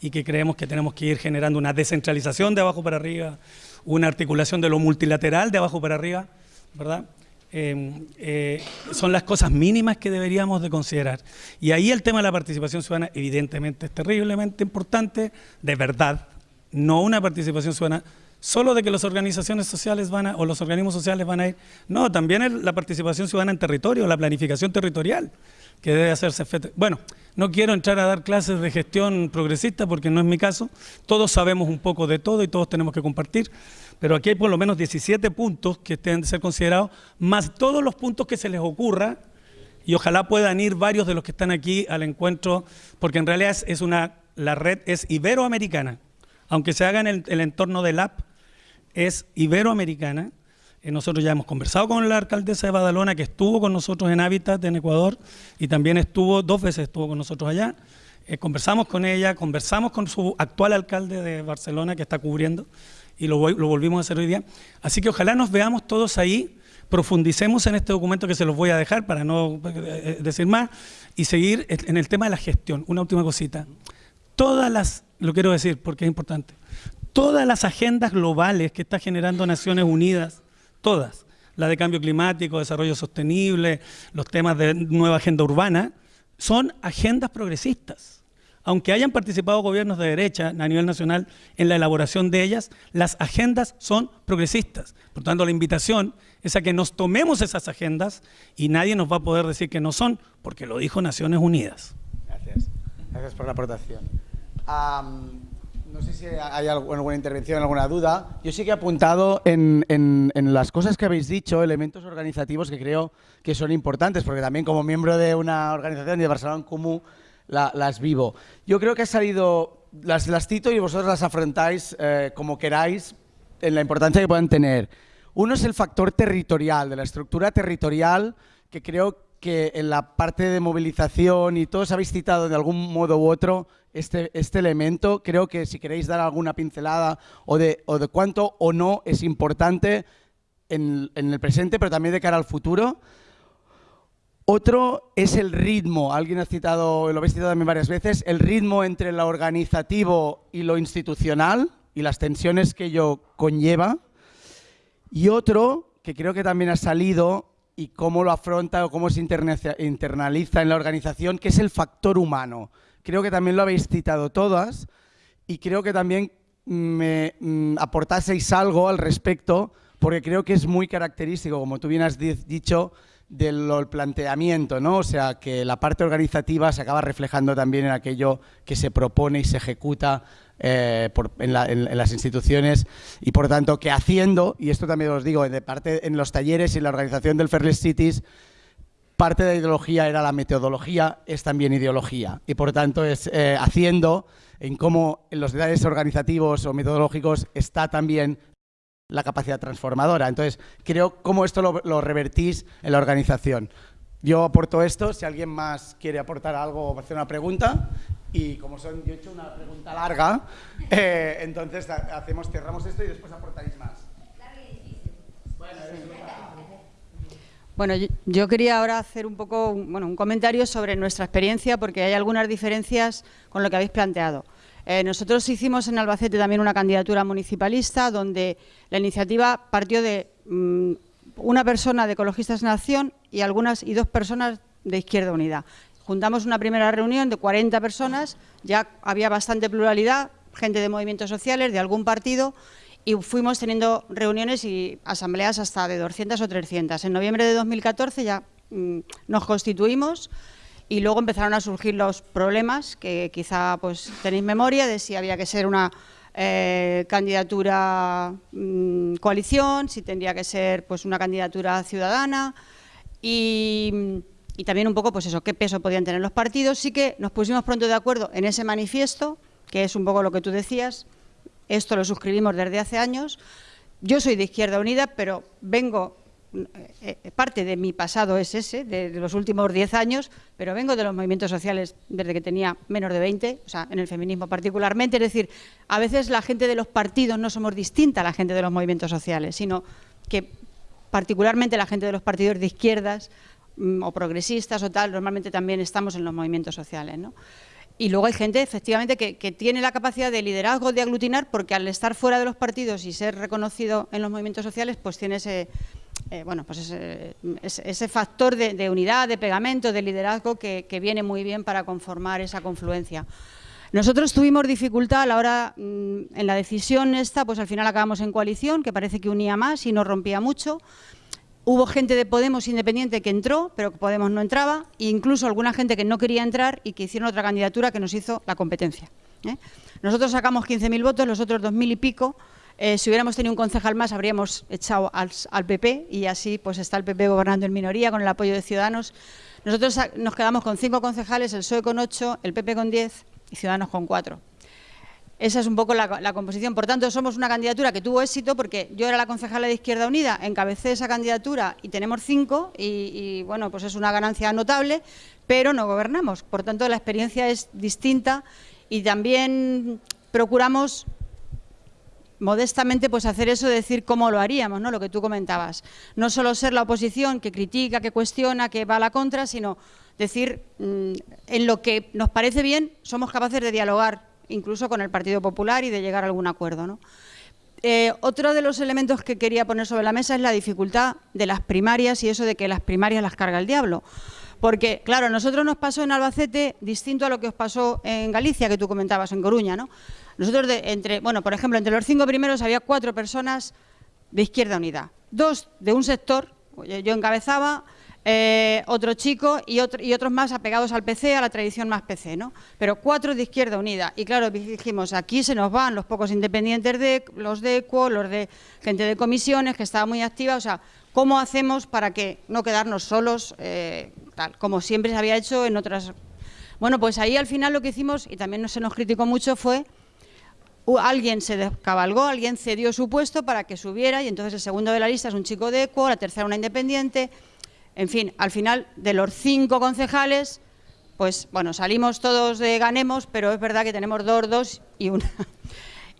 y que creemos que tenemos que ir generando una descentralización de abajo para arriba, una articulación de lo multilateral de abajo para arriba, ¿verdad? Em, eh, son las cosas mínimas que deberíamos de considerar. Y ahí el tema de la participación ciudadana evidentemente es terriblemente importante, de verdad, no una participación ciudadana solo de que las organizaciones sociales van a, o los organismos sociales van a ir, no, también la participación ciudadana en territorio, la planificación territorial que debe hacerse. Bueno, no quiero entrar a dar clases de gestión progresista porque no es mi caso. Todos sabemos un poco de todo y todos tenemos que compartir. Pero aquí hay por lo menos 17 puntos que deben de ser considerados, más todos los puntos que se les ocurra. Y ojalá puedan ir varios de los que están aquí al encuentro, porque en realidad es, una, la red es iberoamericana. Aunque se haga en el, el entorno del app, es iberoamericana eh, nosotros ya hemos conversado con la alcaldesa de Badalona, que estuvo con nosotros en Hábitat en Ecuador y también estuvo, dos veces estuvo con nosotros allá. Eh, conversamos con ella, conversamos con su actual alcalde de Barcelona que está cubriendo y lo, volvimos a hacer hoy día. Así que ojalá nos veamos todos ahí, profundicemos en este documento que se los voy a dejar para no eh, decir más y seguir en el tema de la gestión. Una última cosita. Todas las, lo quiero decir porque es importante, todas las agendas globales que está generando Naciones Unidas todas, la de cambio climático, desarrollo sostenible, los temas de nueva agenda urbana, son agendas progresistas. Aunque hayan participado gobiernos de derecha a nivel nacional en la elaboración de ellas, las agendas son progresistas. Por tanto, la invitación es a que nos tomemos esas agendas y nadie nos va a poder decir que no son, porque lo dijo Naciones Unidas. Gracias. Gracias por la aportación. No sé si hay alguna intervención, alguna duda. Yo sí que he apuntado en, las cosas que habéis dicho, elementos organizativos que creo que son importantes, porque también como miembro de una organización de Barcelona en Común las vivo. Yo creo que ha salido, las, las cito y vosotros las afrontáis eh, como queráis en la importancia que puedan tener. Uno es el factor territorial, de la estructura territorial, que creo que en la parte de movilización y todos habéis citado de algún modo u otro este, este elemento. Creo que si queréis dar alguna pincelada o de, o de cuánto o no es importante en, en el presente, pero también de cara al futuro. Otro es el ritmo, alguien ha citado, lo habéis citado también varias veces, el ritmo entre lo organizativo y lo institucional y las tensiones que ello conlleva. Y otro, que creo que también ha salido, y cómo lo afronta o cómo se internaliza en la organización, que es el factor humano creo que también lo habéis citado todas y creo que también me mm, aportaseis algo al respecto porque creo que es muy característico, como tú bien has dicho, del planteamiento, ¿no? O sea, que la parte organizativa se acaba reflejando también en aquello que se propone y se ejecuta eh, en, las instituciones y por tanto que haciendo, y esto también os digo, de parte en los talleres y en la organización del Fairless Cities, parte de la ideología era la metodología, es también ideología. Y por tanto es eh, haciendo en cómo en los detalles organizativos o metodológicos está también la capacidad transformadora. Entonces, creo cómo esto lo, revertís en la organización. Yo aporto esto, si alguien más quiere aportar algo o hacer una pregunta, y como son, yo he hecho una pregunta larga, eh, entonces hacemos, cerramos esto y después aportaréis más. Bueno, Bueno, yo, quería ahora hacer un poco bueno, un comentario sobre nuestra experiencia porque hay algunas diferencias con lo que habéis planteado. Eh, nosotros hicimos en Albacete también una candidatura municipalista donde la iniciativa partió de mm, una persona de Ecologistas en Acción y, algunas, y dos personas de Izquierda Unida. Juntamos una primera reunión de 40 personas, ya había bastante pluralidad, gente de movimientos sociales, de algún partido, y fuimos teniendo reuniones y asambleas hasta de 200 o 300. En noviembre de 2014 ya mm, nos constituimos y luego empezaron a surgir los problemas que quizá pues tenéis memoria de si había que ser una eh, candidatura mm, coalición, si tendría que ser pues una candidatura ciudadana y, y también un poco pues eso, qué peso podían tener los partidos. Sí que nos pusimos pronto de acuerdo en ese manifiesto, que es un poco lo que tú decías, esto lo suscribimos desde hace años. Yo soy de Izquierda Unida, pero vengo, eh, eh, parte de mi pasado es ese, de, los últimos 10 años, pero vengo de los movimientos sociales desde que tenía menos de 20, o sea, en el feminismo particularmente. Es decir, a veces la gente de los partidos no somos distinta a la gente de los movimientos sociales, sino que particularmente la gente de los partidos de izquierdas mm, o progresistas o tal, normalmente también estamos en los movimientos sociales, ¿no? Y luego hay gente, efectivamente, que, tiene la capacidad de liderazgo, de aglutinar, porque al estar fuera de los partidos y ser reconocido en los movimientos sociales, pues tiene ese, eh, bueno, pues ese, factor de, unidad, de pegamento, de liderazgo que, viene muy bien para conformar esa confluencia. Nosotros tuvimos dificultad a la hora, mm, en la decisión esta, pues al final acabamos en coalición, que parece que unía más y no rompía mucho. Hubo gente de Podemos independiente que entró, pero Podemos no entraba, e incluso alguna gente que no quería entrar y que hicieron otra candidatura que nos hizo la competencia. ¿eh? Nosotros sacamos 15.000 votos, los otros 2.000 y pico. Eh, si hubiéramos tenido un concejal más, habríamos echado al, PP y así pues está el PP gobernando en minoría con el apoyo de Ciudadanos. Nosotros nos quedamos con cinco concejales, el PSOE con ocho, el PP con diez y Ciudadanos con cuatro. Esa es un poco la, composición. Por tanto, somos una candidatura que tuvo éxito porque yo era la concejala de Izquierda Unida, encabecé esa candidatura y tenemos cinco y, bueno, pues es una ganancia notable, pero no gobernamos. Por tanto, la experiencia es distinta y también procuramos modestamente pues hacer eso de decir cómo lo haríamos, ¿no? lo que tú comentabas. No solo ser la oposición que critica, que cuestiona, que va a la contra, sino decir mm, en lo que nos parece bien somos capaces de dialogar incluso con el Partido Popular y de llegar a algún acuerdo. ¿no? Eh, otro de los elementos que quería poner sobre la mesa es la dificultad de las primarias y eso de que las primarias las carga el diablo. Porque, claro, a nosotros nos pasó en Albacete distinto a lo que os pasó en Galicia, que tú comentabas, en Coruña, ¿no? Nosotros, entre, bueno, por ejemplo, entre los cinco primeros había cuatro personas de Izquierda Unida. Dos de un sector, yo encabezaba, eh, otro chico y, y, otros más apegados al PC, a la tradición más PC, ¿no? Pero cuatro de Izquierda Unida. Y claro, dijimos, aquí se nos van los pocos independientes, de los de ECUO, los de gente de comisiones, que estaba muy activa, o sea, ¿cómo hacemos para que no quedarnos solos, eh, tal, como siempre se había hecho en otras... Bueno, pues ahí al final lo que hicimos, y también se nos criticó mucho, fue alguien se descabalgó, alguien cedió su puesto para que subiera y entonces el segundo de la lista es un chico de ECUO, la tercera una independiente, en fin, al final de los cinco concejales, pues bueno, salimos todos de ganemos, pero es verdad que tenemos dos, dos y una.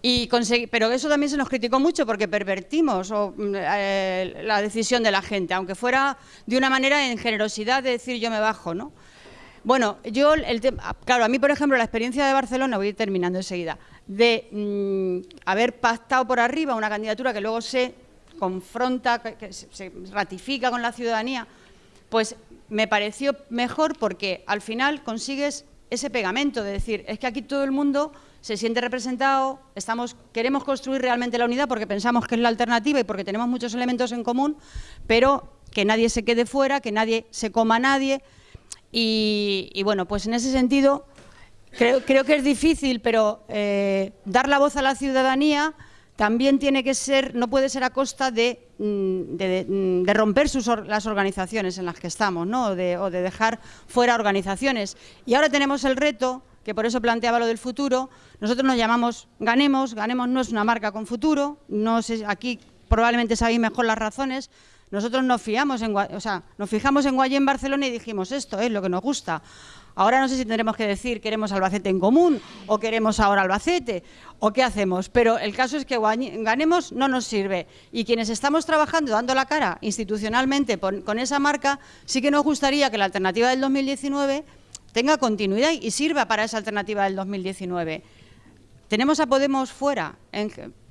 Y pero eso también se nos criticó mucho porque pervertimos eh, la decisión de la gente, aunque fuera de una manera en generosidad de decir yo me bajo, ¿no? Bueno, yo, el claro, a mí, por ejemplo, la experiencia de Barcelona, voy terminando enseguida, de mm, haber pactado por arriba una candidatura que luego se confronta, que se ratifica con la ciudadanía, pues me pareció mejor porque al final consigues ese pegamento de decir, es que aquí todo el mundo se siente representado, estamos, queremos construir realmente la unidad porque pensamos que es la alternativa y porque tenemos muchos elementos en común, pero que nadie se quede fuera, que nadie se coma a nadie. Y, bueno, pues en ese sentido creo, que es difícil, pero eh, dar la voz a la ciudadanía también tiene que ser, no puede ser a costa de, mm, mm, romper las organizaciones en las que estamos, ¿no? o, de, dejar fuera organizaciones. Y ahora tenemos el reto, que por eso planteaba lo del futuro, nosotros nos llamamos Ganemos, Ganemos no es una marca con futuro, no aquí probablemente sabéis mejor las razones, nosotros nos, fiamos en, o sea, nos fijamos en Guayén, Barcelona y dijimos esto es lo que nos gusta. Ahora no sé si tendremos que decir queremos Albacete en común o queremos ahora Albacete o qué hacemos, pero el caso es que ganemos no nos sirve y quienes estamos trabajando dando la cara institucionalmente con esa marca, sí que nos gustaría que la alternativa del 2019 tenga continuidad y sirva para esa alternativa del 2019. Tenemos a Podemos fuera,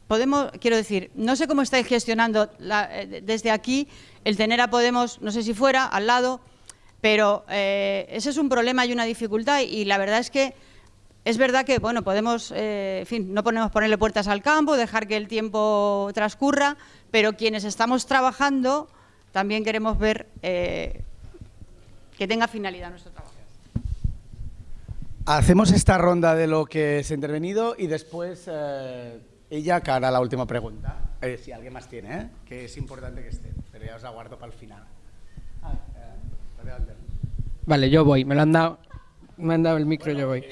Podemos, quiero decir, no sé cómo estáis gestionando eh, desde aquí el tener a Podemos, no sé si fuera, al lado, pero eh, ese es un problema y una dificultad y la verdad es que es verdad que, bueno, podemos, eh, en fin, no podemos ponerle puertas al campo, dejar que el tiempo transcurra, pero quienes estamos trabajando también queremos ver eh, que tenga finalidad nuestro trabajo. Hacemos esta ronda de lo que se ha intervenido y después ella cara a la última pregunta. si alguien más tiene, que es importante que esté, pero ya os aguardo para el final. Vale, yo voy, me lo han dado, me han dado el micro, yo voy.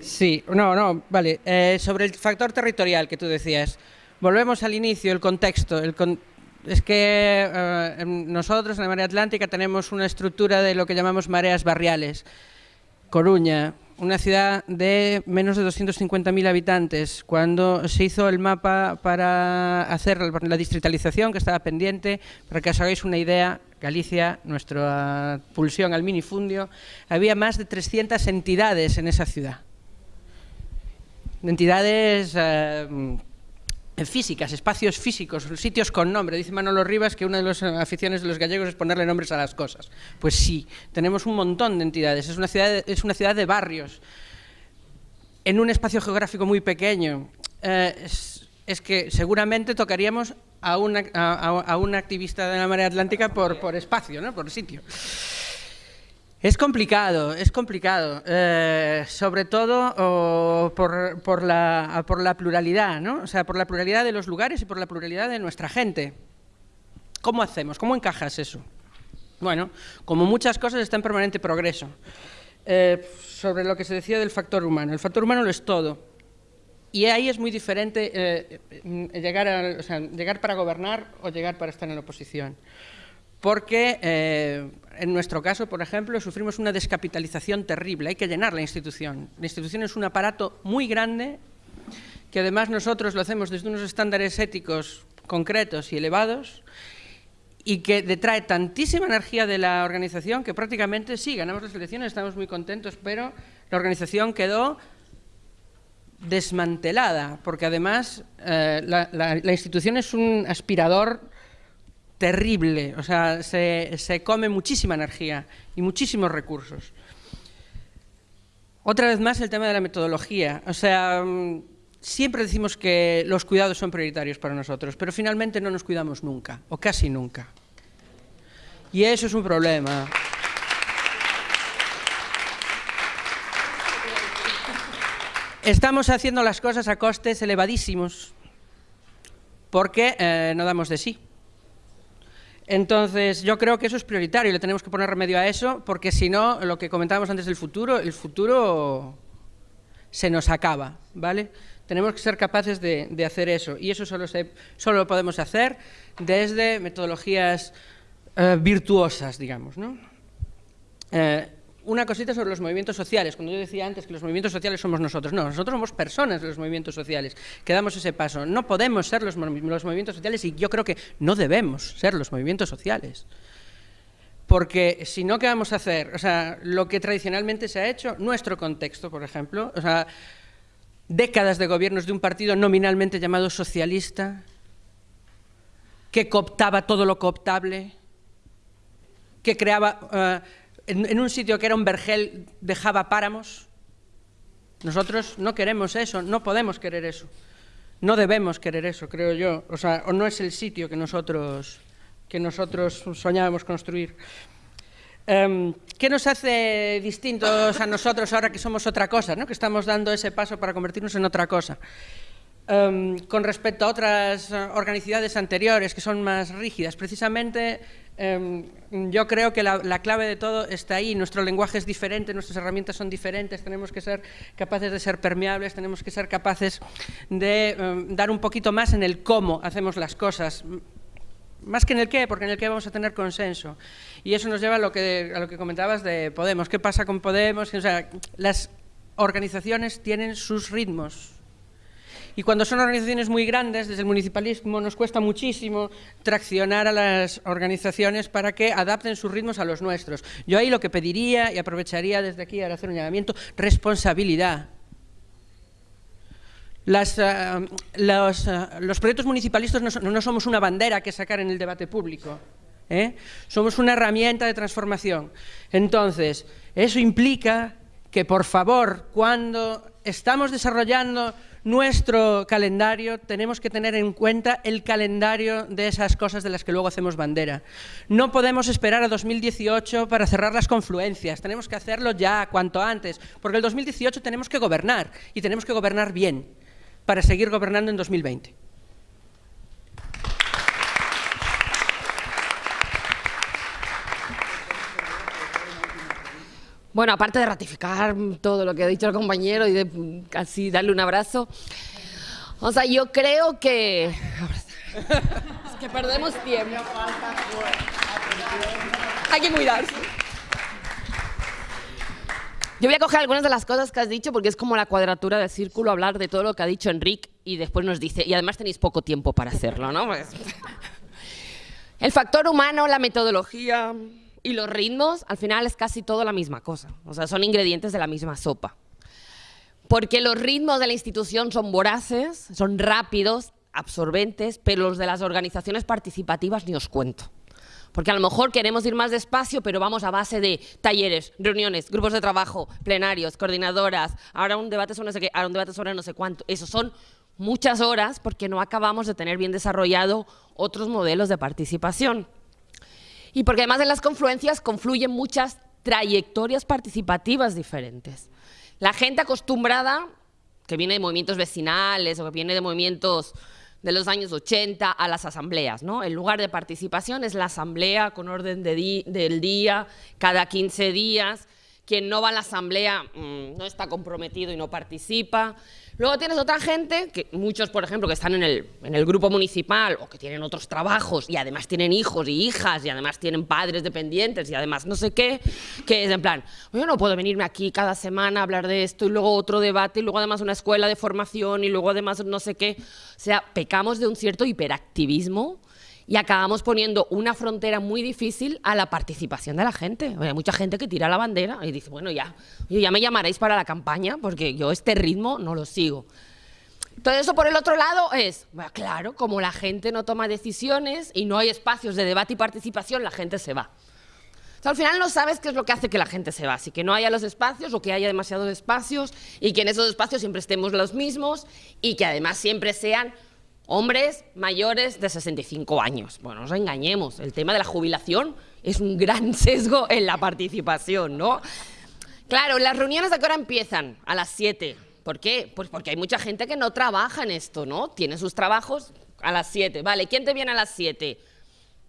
Sí, no, no, vale. Eh, sobre el factor territorial que tú decías, volvemos al inicio, el contexto. Es que eh, nosotros en la Marea Atlántica tenemos una estructura de lo que llamamos mareas barriales. Coruña, una ciudad de menos de 250.000 habitantes. Cuando se hizo el mapa para hacer la distritalización que estaba pendiente, para que os hagáis una idea, Galicia, nuestra pulsión al minifundio, había más de 300 entidades en esa ciudad. Entidades eh, físicas, espacios físicos, sitios con nombre. Dice Manolo Rivas que una de las aficiones de los gallegos es ponerle nombres a las cosas. Pues sí, tenemos un montón de entidades. Es una ciudad, es una ciudad de barrios, en un espacio geográfico muy pequeño. Eh, es que seguramente tocaríamos a una, a, una activista de la marea atlántica por, por espacio, ¿no? por sitio. Es complicado, es complicado, eh, sobre todo por, por, la, por la pluralidad, ¿no? o sea, por la pluralidad de los lugares y por la pluralidad de nuestra gente. ¿Cómo hacemos? ¿Cómo encajas eso? Bueno, como muchas cosas está en permanente progreso. Eh, sobre lo que se decía del factor humano. El factor humano lo es todo. Y ahí es muy diferente eh, llegar, llegar para gobernar o llegar para estar en la oposición. Porque eh, en nuestro caso, por ejemplo, sufrimos una descapitalización terrible. Hay que llenar la institución. La institución es un aparato muy grande que además nosotros lo hacemos desde unos estándares éticos concretos y elevados y que detrae tantísima energía de la organización que prácticamente sí, ganamos las elecciones, estamos muy contentos, pero la organización quedó desmantelada, porque además eh, la, institución es un aspirador terrible, o sea, se, se, come muchísima energía y muchísimos recursos. Otra vez más el tema de la metodología, o sea, mm, siempre decimos que los cuidados son prioritarios para nosotros, pero finalmente no nos cuidamos nunca, o casi nunca. Y eso es un problema. Estamos haciendo las cosas a costes elevadísimos porque eh, no damos de sí. Entonces, yo creo que eso es prioritario y le tenemos que poner remedio a eso, porque si no, lo que comentábamos antes del futuro, el futuro se nos acaba, ¿vale? Tenemos que ser capaces de, hacer eso, y eso solo, solo lo podemos hacer desde metodologías eh, virtuosas, digamos, ¿no? Eh, una cosita sobre los movimientos sociales. Cuando yo decía antes que los movimientos sociales somos nosotros, no, nosotros somos personas de los movimientos sociales, que damos ese paso. No podemos ser los, movimientos sociales y yo creo que no debemos ser los movimientos sociales. Porque si no, ¿qué vamos a hacer? O sea, lo que tradicionalmente se ha hecho, nuestro contexto, por ejemplo, o sea, décadas de gobiernos de un partido nominalmente llamado socialista, que cooptaba todo lo cooptable, que creaba... Eh, en, un sitio que era un vergel dejaba páramos. Nosotros no queremos eso, no podemos querer eso. No debemos querer eso, creo yo. O sea, o no es el sitio que nosotros, que nosotros soñábamos construir. Em, ¿Qué nos hace distintos a nosotros ahora que somos otra cosa, ¿no? que estamos dando ese paso para convertirnos en otra cosa? Em, con respecto a otras organicidades anteriores que son más rígidas, precisamente Em, yo creo que la, clave de todo está ahí, nuestro lenguaje es diferente, nuestras herramientas son diferentes, tenemos que ser capaces de ser permeables, tenemos que ser capaces de em, dar un poquito más en el cómo hacemos las cosas. más que en el qué, porque en el qué vamos a tener consenso. Y eso nos lleva a lo que, a lo que comentabas de Podemos. ¿Qué pasa con Podemos? O sea, las organizaciones tienen sus ritmos. Y cuando son organizaciones muy grandes, desde el municipalismo nos cuesta muchísimo traccionar a las organizaciones para que adapten sus ritmos a los nuestros. Yo ahí lo que pediría, y aprovecharía desde aquí para hacer un llamamiento, responsabilidad. Los, uh, los, proyectos municipalistas no, no, somos una bandera que sacar en el debate público. ¿eh? Somos una herramienta de transformación. Entonces, eso implica que, por favor, cuando estamos desarrollando nuestro calendario, tenemos que tener en cuenta el calendario de esas cosas de las que luego hacemos bandera. No podemos esperar a 2018 para cerrar las confluencias, tenemos que hacerlo ya, cuanto antes, porque el 2018 tenemos que gobernar, y tenemos que gobernar bien, para seguir gobernando en 2020. Bueno, aparte de ratificar todo lo que ha dicho el compañero y de casi darle un abrazo, o sea, yo creo que... Es que perdemos tiempo. Hay que cuidarse. Yo voy a coger algunas de las cosas que has dicho porque es como la cuadratura del círculo hablar de todo lo que ha dicho Enrique y después nos dice, y además tenéis poco tiempo para hacerlo, ¿no? El factor humano, la metodología, y los ritmos, al final es casi todo la misma cosa. O sea, son ingredientes de la misma sopa. Porque los ritmos de la institución son voraces, son rápidos, absorbentes, pero los de las organizaciones participativas ni os cuento. Porque a lo mejor queremos ir más despacio, pero vamos a base de talleres, reuniones, grupos de trabajo, plenarios, coordinadoras, ahora un debate sobre no sé qué, ahora un debate sobre no sé cuánto. Eso son muchas horas porque no acabamos de tener bien desarrollado otros modelos de participación. Y porque además en las confluencias confluyen muchas trayectorias participativas diferentes. La gente acostumbrada, que viene de movimientos vecinales o que viene de movimientos de los años 80 a las asambleas. ¿no? El lugar de participación es la asamblea con orden de del día, cada 15 días. Quien no va a la asamblea mmm, no está comprometido y no participa. Luego tienes otra gente, que muchos, por ejemplo, que están en el, en el grupo municipal o que tienen otros trabajos y además tienen hijos y hijas y además tienen padres dependientes y además no sé qué, que es en plan, yo no puedo venirme aquí cada semana a hablar de esto y luego otro debate y luego además una escuela de formación y luego además no sé qué. O sea, pecamos de un cierto hiperactivismo y acabamos poniendo una frontera muy difícil a la participación de la gente. Hay mucha gente que tira la bandera y dice, bueno, ya, ya me llamaréis para la campaña porque yo este ritmo no lo sigo. Todo eso por el otro lado es, claro, como la gente no toma decisiones y no hay espacios de debate y participación, la gente se va. Al final no sabes qué es lo que hace que la gente se va, así que no haya los espacios o que haya demasiados espacios y que en esos espacios siempre estemos los mismos y que además siempre sean hombres mayores de 65 años. Bueno, no nos engañemos, el tema de la jubilación es un gran sesgo en la participación, ¿no? Claro, las reuniones de qué hora empiezan? A las 7. ¿Por qué? Pues porque hay mucha gente que no trabaja en esto, ¿no? Tiene sus trabajos a las 7. Vale, ¿quién te viene a las 7?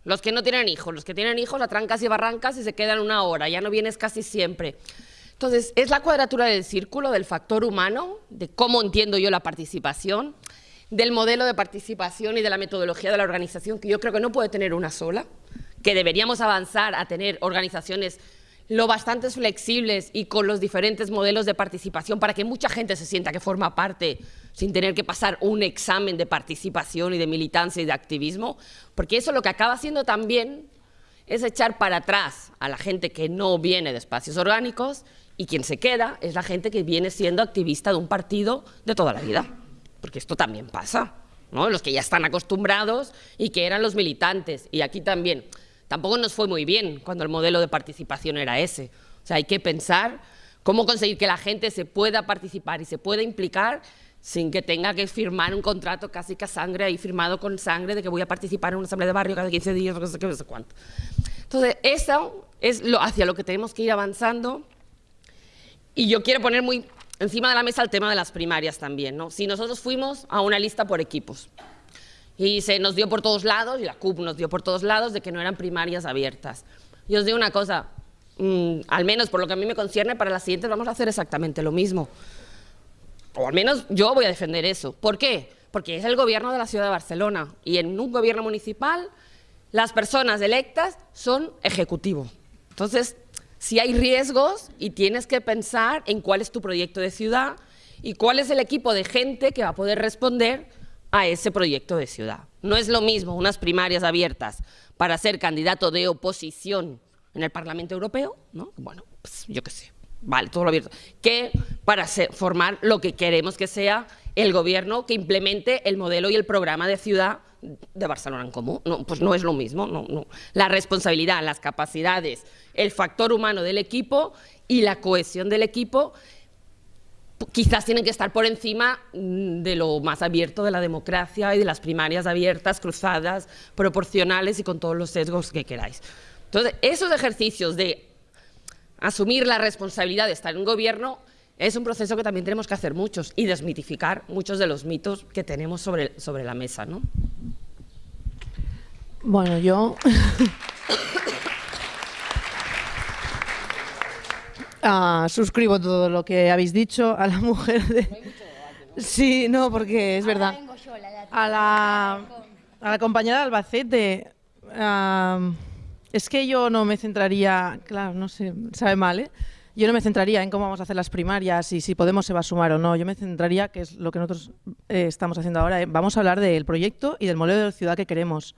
Los que no tienen hijos. Los que tienen hijos a trancas y barrancas y se quedan una hora. Ya no vienes casi siempre. Entonces, es la cuadratura del círculo del factor humano, de cómo entiendo yo la participación, del modelo de participación y de la metodología de la organización, que yo creo que no puede tener una sola, que deberíamos avanzar a tener organizaciones lo bastante flexibles y con los diferentes modelos de participación para que mucha gente se sienta que forma parte sin tener que pasar un examen de participación y de militancia y de activismo, porque eso lo que acaba haciendo también es echar para atrás a la gente que no viene de espacios orgánicos y quien se queda es la gente que viene siendo activista de un partido de toda la vida porque esto también pasa, ¿no? Los que ya están acostumbrados y que eran los militantes, y aquí también. Tampoco nos fue muy bien cuando el modelo de participación era ese. O sea, hay que pensar cómo conseguir que la gente se pueda participar y se pueda implicar sin que tenga que firmar un contrato casi que a sangre ahí firmado con sangre de que voy a participar en una asamblea de barrio cada 15 días, no sé qué, no sé cuánto. Entonces, eso es lo, hacia lo que tenemos que ir avanzando y yo quiero poner muy encima de la mesa el tema de las primarias también. ¿no? Si nosotros fuimos a una lista por equipos y se nos dio por todos lados, y la CUP nos dio por todos lados, de que no eran primarias abiertas. Y os digo una cosa, mmm, al menos por lo que a mí me concierne, para las siguientes vamos a hacer exactamente lo mismo. O al menos yo voy a defender eso. ¿Por qué? Porque es el gobierno de la ciudad de Barcelona y en un gobierno municipal las personas electas son ejecutivo. Entonces, si hay riesgos y tienes que pensar en cuál es tu proyecto de ciudad y cuál es el equipo de gente que va a poder responder a ese proyecto de ciudad. No es lo mismo unas primarias abiertas para ser candidato de oposición en el Parlamento Europeo, ¿no? Bueno, pues yo qué sé, vale, todo lo abierto, que para formar lo que queremos que sea el gobierno que implemente el modelo y el programa de ciudad de Barcelona en común. Pues no es lo mismo. No, no. La responsabilidad, las capacidades, el factor humano del equipo y la cohesión del equipo quizás tienen que estar por encima mm, de lo más abierto de la democracia y de las primarias abiertas, cruzadas, proporcionales y con todos los sesgos que queráis. Entonces, esos ejercicios de asumir la responsabilidad de estar en un gobierno es un proceso que también tenemos que hacer muchos y desmitificar muchos de los mitos que tenemos sobre, sobre la mesa. ¿no? Bueno, yo... Ah, suscribo todo lo que habéis dicho a la mujer de... Sí, no, porque es verdad. A la, a la compañera de Albacete, es que yo no me centraría, claro, no sé, sabe mal, ¿eh? Yo no me centraría en cómo vamos a hacer las primarias y si Podemos se va a sumar o no. Yo me centraría, que es lo que nosotros eh, estamos haciendo ahora, eh, vamos a hablar del proyecto y del modelo de ciudad que queremos.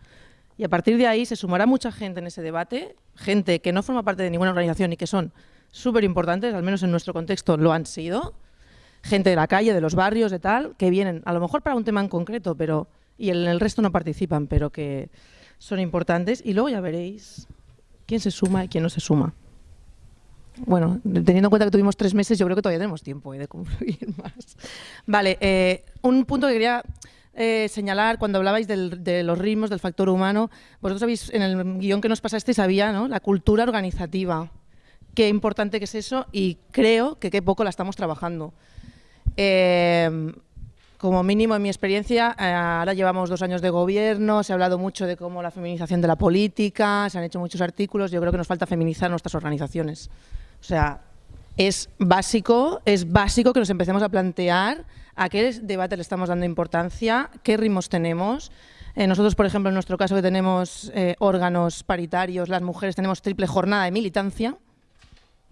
Y a partir de ahí se sumará mucha gente en ese debate, gente que no forma parte de ninguna organización y que son súper importantes, al menos en nuestro contexto lo han sido, gente de la calle, de los barrios, de tal, que vienen a lo mejor para un tema en concreto, pero y en el resto no participan, pero que son importantes. Y luego ya veréis quién se suma y quién no se suma. Bueno, teniendo en cuenta que tuvimos tres meses, yo creo que todavía tenemos tiempo eh, de concluir más. Vale, eh, un punto que quería eh, señalar cuando hablabais de los ritmos, del factor humano. Vosotros habéis, en el guion que nos pasasteis había ¿no? la cultura organizativa. Qué importante que es eso y creo que qué poco la estamos trabajando. como mínimo en mi experiencia, ahora llevamos dos años de gobierno, se ha hablado mucho de cómo la feminización de la política, se han hecho muchos artículos, yo creo que nos falta feminizar nuestras organizaciones. O sea, es básico, es básico que nos empecemos a plantear a qué debate le estamos dando importancia, qué ritmos tenemos. Eh, nosotros, por ejemplo, en nuestro caso que tenemos eh, órganos paritarios, las mujeres tenemos triple jornada de militancia.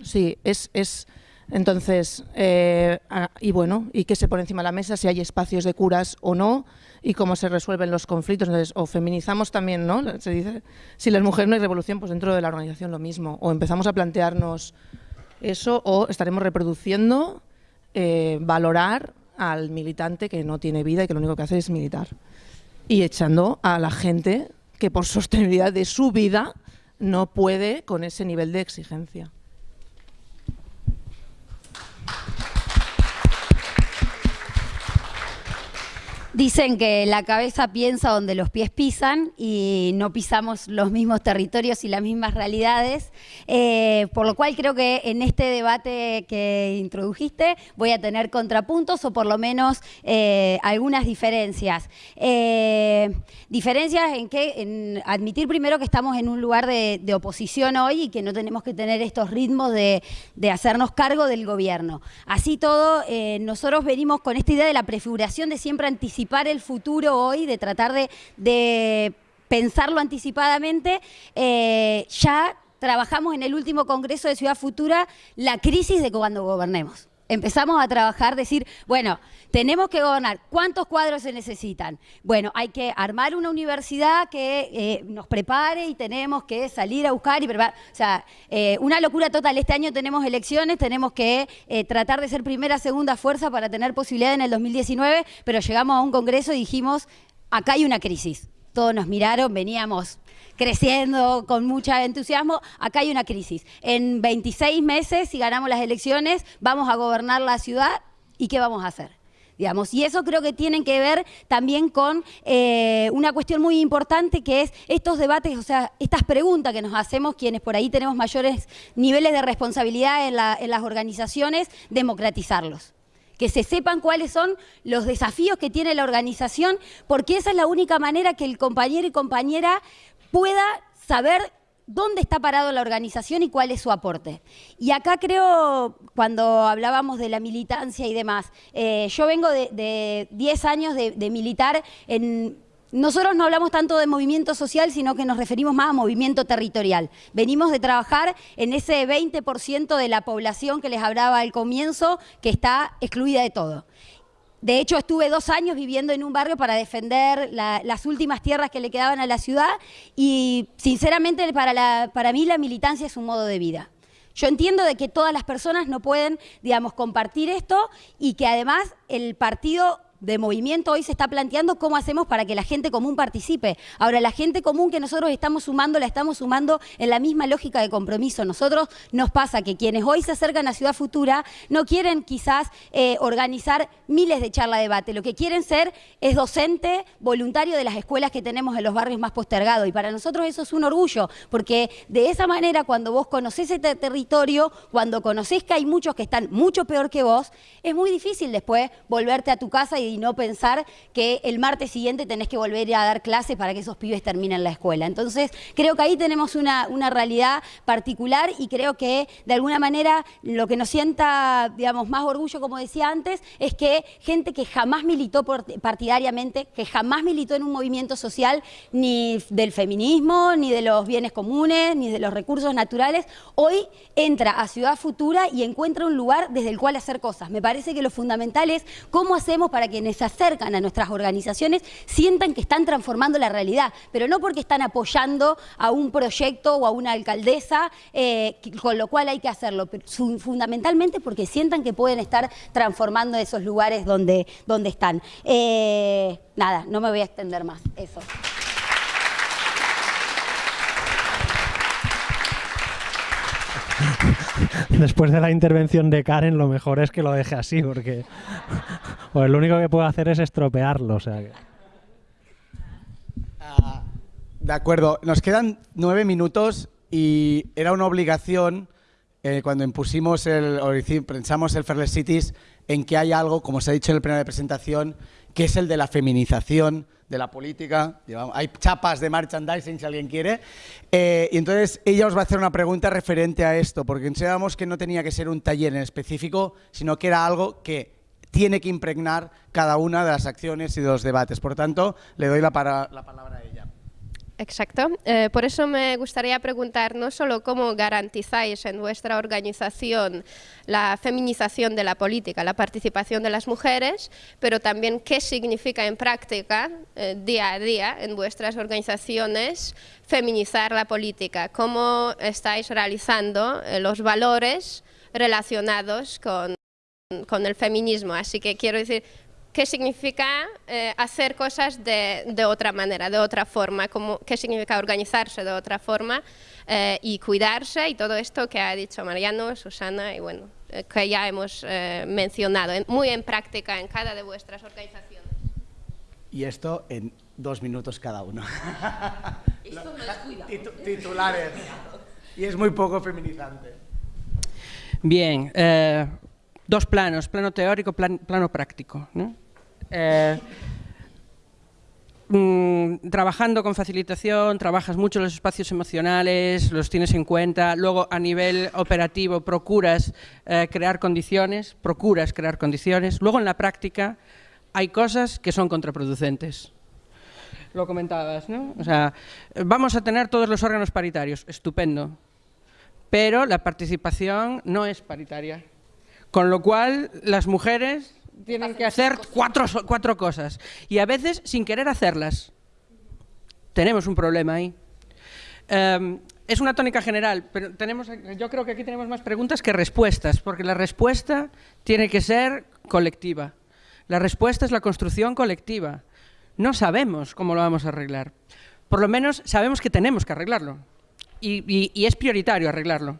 Sí, es... es entonces, eh, y bueno, y qué se pone encima de la mesa, si hay espacios de curas o no, y cómo se resuelven los conflictos. Entonces, o feminizamos también, ¿no? Se dice, si las mujeres no hay revolución, pues dentro de la organización lo mismo. O empezamos a plantearnos eso o estaremos reproduciendo eh, valorar al militante que no tiene vida y que lo único que hace es militar. Y echando a la gente que por sostenibilidad de su vida no puede con ese nivel de exigencia. Dicen que la cabeza piensa donde los pies pisan y no pisamos los mismos territorios y las mismas realidades, eh, por lo cual creo que en este debate que introdujiste voy a tener contrapuntos o por lo menos eh, algunas diferencias. Eh, diferencias en que admitir primero que estamos en un lugar de, oposición hoy y que no tenemos que tener estos ritmos de, de hacernos cargo del gobierno. Así todo, nosotros venimos con esta idea de la prefiguración de siempre anticipar el futuro hoy, de tratar de, pensarlo anticipadamente, eh, ya trabajamos en el último Congreso de Ciudad Futura la crisis de cuando gobernemos. Empezamos a trabajar, decir, bueno, tenemos que gobernar, ¿cuántos cuadros se necesitan? Bueno, hay que armar una universidad que eh, nos prepare y tenemos que salir a buscar y preparar. O sea, eh, una locura total. Este año tenemos elecciones, tenemos que eh, tratar de ser primera, segunda fuerza para tener posibilidad en el 2019, pero llegamos a un congreso y dijimos, acá hay una crisis. Todos nos miraron, veníamos creciendo con mucho entusiasmo, acá hay una crisis. En 26 meses, si ganamos las elecciones, vamos a gobernar la ciudad y ¿qué vamos a hacer? Digamos, y eso creo que tiene que ver también con eh, una cuestión muy importante que es estos debates, o sea, estas preguntas que nos hacemos quienes por ahí tenemos mayores niveles de responsabilidad en las organizaciones, democratizarlos que se sepan cuáles son los desafíos que tiene la organización, porque esa es la única manera que el compañero y compañera pueda saber dónde está parado la organización y cuál es su aporte. Y acá creo, cuando hablábamos de la militancia y demás, eh, yo vengo de 10 años de, militar en nosotros no hablamos tanto de movimiento social, sino que nos referimos más a movimiento territorial. Venimos de trabajar en ese 20% de la población que les hablaba al comienzo, que está excluida de todo. De hecho, estuve dos años viviendo en un barrio para defender las últimas tierras que le quedaban a la ciudad y, sinceramente, para, para mí la militancia es un modo de vida. Yo entiendo de que todas las personas no pueden, digamos, compartir esto y que además el partido de movimiento hoy se está planteando cómo hacemos para que la gente común participe. Ahora, la gente común que nosotros estamos sumando, la estamos sumando en la misma lógica de compromiso. Nosotros nos pasa que quienes hoy se acercan a Ciudad Futura no quieren quizás eh, organizar miles de charla de debate. Lo que quieren ser es docente voluntario de las escuelas que tenemos en los barrios más postergados. Y para nosotros eso es un orgullo, porque de esa manera cuando vos conocés este territorio, cuando conocés que hay muchos que están mucho peor que vos, es muy difícil después volverte a tu casa y y no pensar que el martes siguiente tenés que volver a dar clase para que esos pibes terminen la escuela. Entonces, creo que ahí tenemos una, una realidad particular y creo que de alguna manera lo que nos sienta, digamos, más orgullo, como decía antes, es que gente que jamás militó partidariamente, que jamás militó en un movimiento social, ni del feminismo, ni de los bienes comunes, ni de los recursos naturales, hoy entra a Ciudad Futura y encuentra un lugar desde el cual hacer cosas. Me parece que lo fundamental es cómo hacemos para que se acercan a nuestras organizaciones sientan que están transformando la realidad, pero no porque están apoyando a un proyecto o a una alcaldesa, eh, con lo cual hay que hacerlo, pero fundamentalmente porque sientan que pueden estar transformando esos lugares donde, donde están. Eh, nada, no me voy a extender más, eso. Después de la intervención de Karen, lo mejor es que lo deje así, porque pues lo único que puedo hacer es estropearlo. Ah, de acuerdo, nos quedan nueve minutos y era una obligación eh, cuando impusimos el, o pensamos el Fairless Cities en que hay algo, como se ha dicho en el pleno de presentación, que es el de la feminización de la política. Hay chapas de merchandising si alguien quiere. Eh, y entonces ella os va a hacer una pregunta referente a esto, porque pensábamos que no tenía que ser un taller en específico, sino que era algo que tiene que impregnar cada una de las acciones y de los debates. Por tanto, le doy la, la palabra a ella. Exacto. Eh, por eso me gustaría preguntar no solo cómo garantizáis en vuestra organización la feminización de la política, la participación de las mujeres, pero también qué significa en práctica, eh, día a día, en vuestras organizaciones, feminizar la política. Cómo estáis realizando eh, los valores relacionados con, con el feminismo. Así que quiero decir, qué significa eh, hacer cosas de, otra manera, de otra forma, como, qué significa organizarse de otra forma eh, y cuidarse y todo esto que ha dicho Mariano, Susana y bueno, eh, que ya hemos mencionado, muy en práctica en cada de vuestras organizaciones. Y esto en dos minutos cada uno. Esto no es titulares. Y es muy poco feminizante. Bien, dos planos, plano teórico, plano práctico. ¿no? Eh, mm, trabajando con facilitación, trabajas mucho los espacios emocionales, los tienes en cuenta, luego a nivel operativo procuras eh, crear condiciones, procuras crear condiciones, luego en la práctica hay cosas que son contraproducentes. Lo comentabas, ¿no? O sea, vamos a tener todos los órganos paritarios, estupendo, pero la participación no es paritaria. Con lo cual, las mujeres tienen que hacer cuatro, cuatro cosas y a veces sin querer hacerlas. Tenemos un problema ahí. Em, es una tónica general, pero tenemos, yo creo que aquí tenemos más preguntas que respuestas, porque la respuesta tiene que ser colectiva. La respuesta es la construcción colectiva. No sabemos cómo lo vamos a arreglar. Por lo menos sabemos que tenemos que arreglarlo. Y, es prioritario arreglarlo.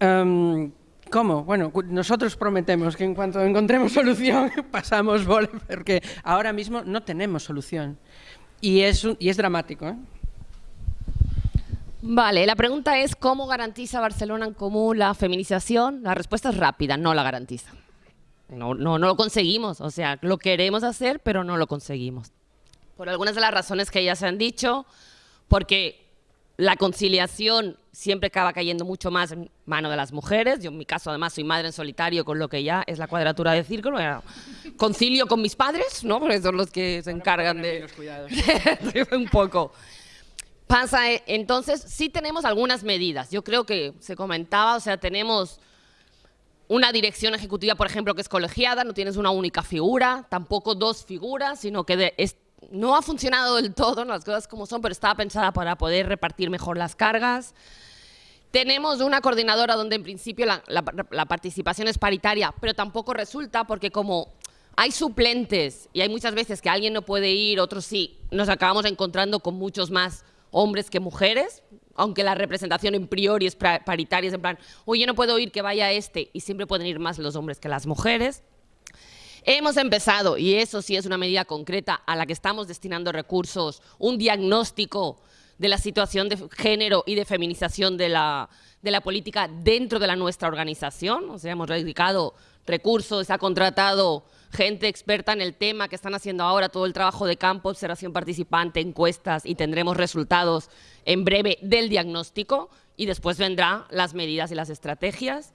Em, ¿Cómo? Bueno, nosotros prometemos que en cuanto encontremos solución pasamos porque ahora mismo no tenemos solución. Y es, y es dramático. ¿eh? Vale, la pregunta es ¿cómo garantiza Barcelona en Común la feminización? La respuesta es rápida, no la garantiza. No, no, no lo conseguimos, o sea, lo queremos hacer, pero no lo conseguimos. Por algunas de las razones que ya se han dicho, porque la conciliación siempre acaba cayendo mucho más en mano de las mujeres. Yo en mi caso además soy madre en solitario, con lo que ya es la cuadratura del círculo. Concilio con mis padres, ¿no? Porque son los que se encargan de... un poco. Pasa, eh, entonces, sí tenemos algunas medidas. Yo creo que se comentaba, o sea, tenemos una dirección ejecutiva, por ejemplo, que es colegiada, no tienes una única figura, tampoco dos figuras, sino que de, es, no ha funcionado del todo, las cosas como son, pero estaba pensada para poder repartir mejor las cargas. Tenemos una coordinadora donde en principio la, participación es paritaria, pero tampoco resulta porque como hay suplentes y hay muchas veces que alguien no puede ir, otros sí, nos acabamos encontrando con muchos más hombres que mujeres, aunque la representación en priori es paritaria, es en plan, oye, no puedo ir, que vaya este, y siempre pueden ir más los hombres que las mujeres. Hemos empezado, y eso sí es una medida concreta a la que estamos destinando recursos, un diagnóstico de la situación de género y de feminización de la, de la política dentro de la nuestra organización. O sea, hemos dedicado recursos, se ha contratado gente experta en el tema que están haciendo ahora todo el trabajo de campo, observación participante, encuestas y tendremos resultados en breve del diagnóstico y después vendrán las medidas y las estrategias.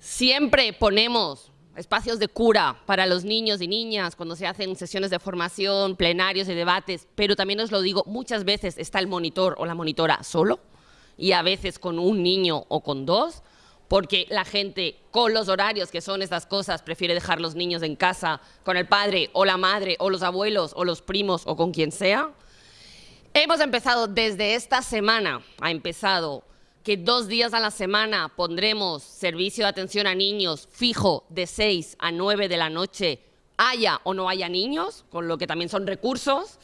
Siempre ponemos espacios de cura para los niños y niñas cuando se hacen sesiones de formación, plenarios y debates, pero también os lo digo, muchas veces está el monitor o la monitora solo y a veces con un niño o con dos, porque la gente con los horarios que son estas cosas prefiere dejar los niños en casa con el padre o la madre o los abuelos o los primos o con quien sea. Hemos empezado desde esta semana, ha empezado que dos días a la semana pondremos servicio de atención a niños fijo de 6 a 9 de la noche, haya o no haya niños, con lo que también son recursos.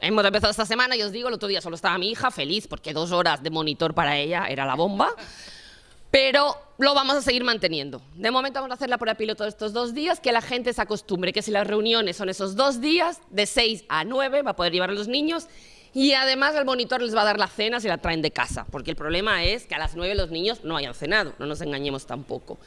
Hemos empezado esta semana y os digo, el otro día solo estaba mi hija feliz porque dos horas de monitor para ella era la bomba. Pero lo vamos a seguir manteniendo. De momento vamos a hacer la prueba piloto estos dos días, que la gente se acostumbre, que si las reuniones son esos dos días, de 6 a 9, va a poder llevar a los niños y además el monitor les va a dar la cena si la traen de casa, porque el problema es que a las 9 los niños no hayan cenado, no nos engañemos tampoco.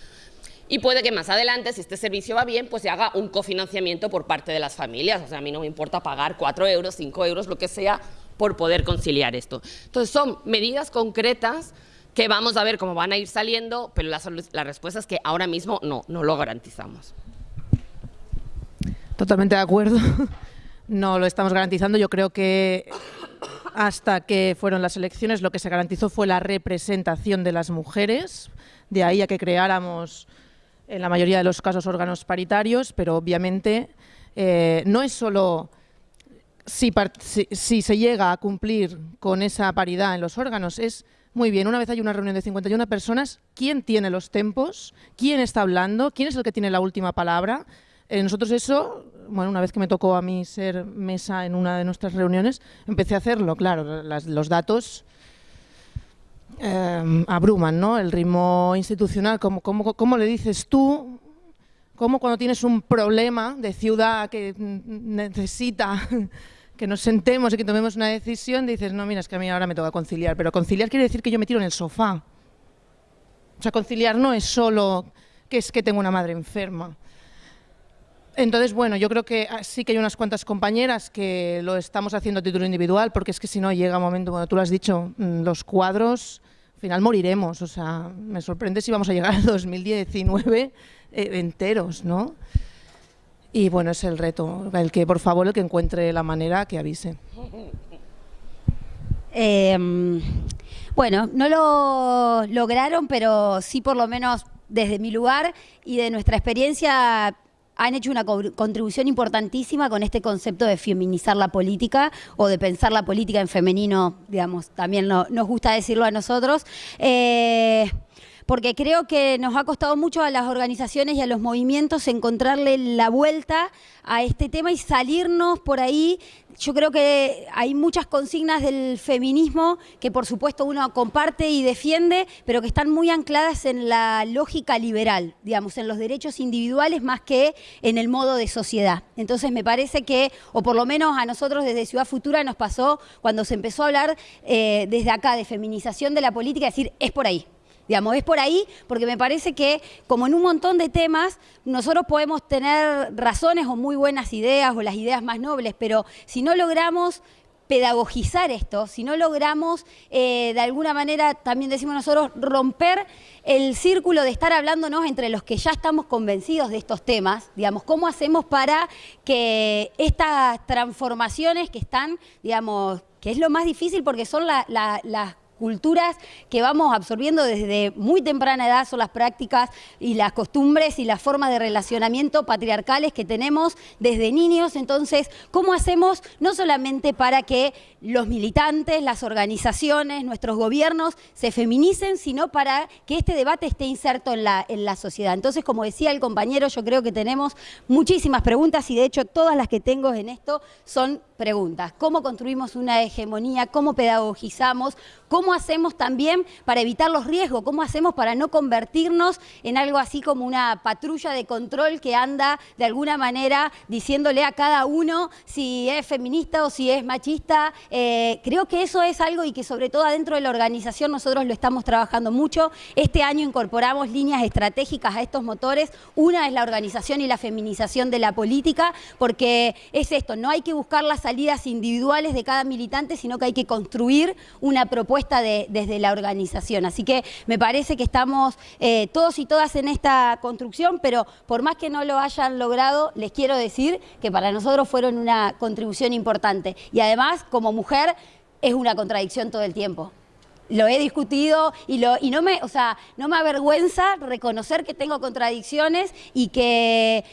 Y puede que más adelante, si este servicio va bien, pues se haga un cofinanciamiento por parte de las familias. O sea, a mí no me importa pagar 4 euros, 5 euros, lo que sea, por poder conciliar esto. Entonces, son medidas concretas que vamos a ver cómo van a ir saliendo, pero la, la respuesta es que ahora mismo no, no lo garantizamos. Totalmente de acuerdo. No lo estamos garantizando. Yo creo que hasta que fueron las elecciones lo que se garantizó fue la representación de las mujeres. De ahí a que creáramos en la mayoría de los casos órganos paritarios, pero obviamente eh, no es solo si, si, se llega a cumplir con esa paridad en los órganos, es muy bien, una vez hay una reunión de 51 personas, ¿quién tiene los tempos? ¿Quién está hablando? ¿Quién es el que tiene la última palabra? Eh, nosotros eso, bueno, una vez que me tocó a mí ser mesa en una de nuestras reuniones, empecé a hacerlo, claro, los datos eh, abruman, ¿no? El ritmo institucional, ¿cómo, cómo, le dices tú? ¿Cómo cuando tienes un problema de ciudad que necesita que nos sentemos y que tomemos una decisión, dices, no, mira, es que a mí ahora me toca conciliar, pero conciliar quiere decir que yo me tiro en el sofá. O sea, conciliar no es solo que es que tengo una madre enferma. Entonces, bueno, yo creo que ah, sí que hay unas cuantas compañeras que lo estamos haciendo a título individual, porque es que si no llega un momento, bueno, tú lo has dicho, mm, los cuadros, al final moriremos, o sea, me sorprende si vamos a llegar al 2019 eh, enteros, ¿no? Y bueno, es el reto, el que por favor el que encuentre la manera que avise. Em, bueno, no lo lograron, pero sí por lo menos desde mi lugar y de nuestra experiencia han hecho una contribución importantísima con este concepto de feminizar la política o de pensar la política en femenino, digamos, también nos gusta decirlo a nosotros. Eh, porque creo que nos ha costado mucho a las organizaciones y a los movimientos encontrarle la vuelta a este tema y salirnos por ahí. Yo creo que hay muchas consignas del feminismo que por supuesto uno comparte y defiende, pero que están muy ancladas en la lógica liberal, digamos, en los derechos individuales más que en el modo de sociedad. Entonces me parece que, o por lo menos a nosotros desde Ciudad Futura nos pasó cuando se empezó a hablar eh, desde acá de feminización de la política, decir, es por ahí, Digamos, es por ahí porque me parece que, como en un montón de temas, nosotros podemos tener razones o muy buenas ideas o las ideas más nobles, pero si no logramos pedagogizar esto, si no logramos eh, de alguna manera, también decimos nosotros, romper el círculo de estar hablándonos entre los que ya estamos convencidos de estos temas, digamos, cómo hacemos para que estas transformaciones que están, digamos, que es lo más difícil porque son las culturas que vamos absorbiendo desde muy temprana edad son las prácticas y las costumbres y las formas de relacionamiento patriarcales que tenemos desde niños. Entonces, ¿cómo hacemos no solamente para que los militantes, las organizaciones, nuestros gobiernos se feminicen, sino para que este debate esté inserto en la, en la sociedad? Entonces, como decía el compañero, yo creo que tenemos muchísimas preguntas y de hecho todas las que tengo en esto son preguntas. ¿Cómo construimos una hegemonía? ¿Cómo pedagogizamos? ¿Cómo hacemos también para evitar los riesgos? ¿Cómo hacemos para no convertirnos en algo así como una patrulla de control que anda de alguna manera diciéndole a cada uno si es feminista o si es machista? Eh, creo que eso es algo y que sobre todo adentro de la organización nosotros lo estamos trabajando mucho. Este año incorporamos líneas estratégicas a estos motores. Una es la organización y la feminización de la política, porque es esto, no hay que buscar las salidas individuales de cada militante, sino que hay que construir una propuesta desde la organización. Así que me parece que estamos eh, todos y todas en esta construcción, pero por más que no lo hayan logrado, les quiero decir que para nosotros fueron una contribución importante. Y además, como mujer, es una contradicción todo el tiempo lo he discutido y, lo, y no, me, o sea, no me avergüenza reconocer que tengo contradicciones y que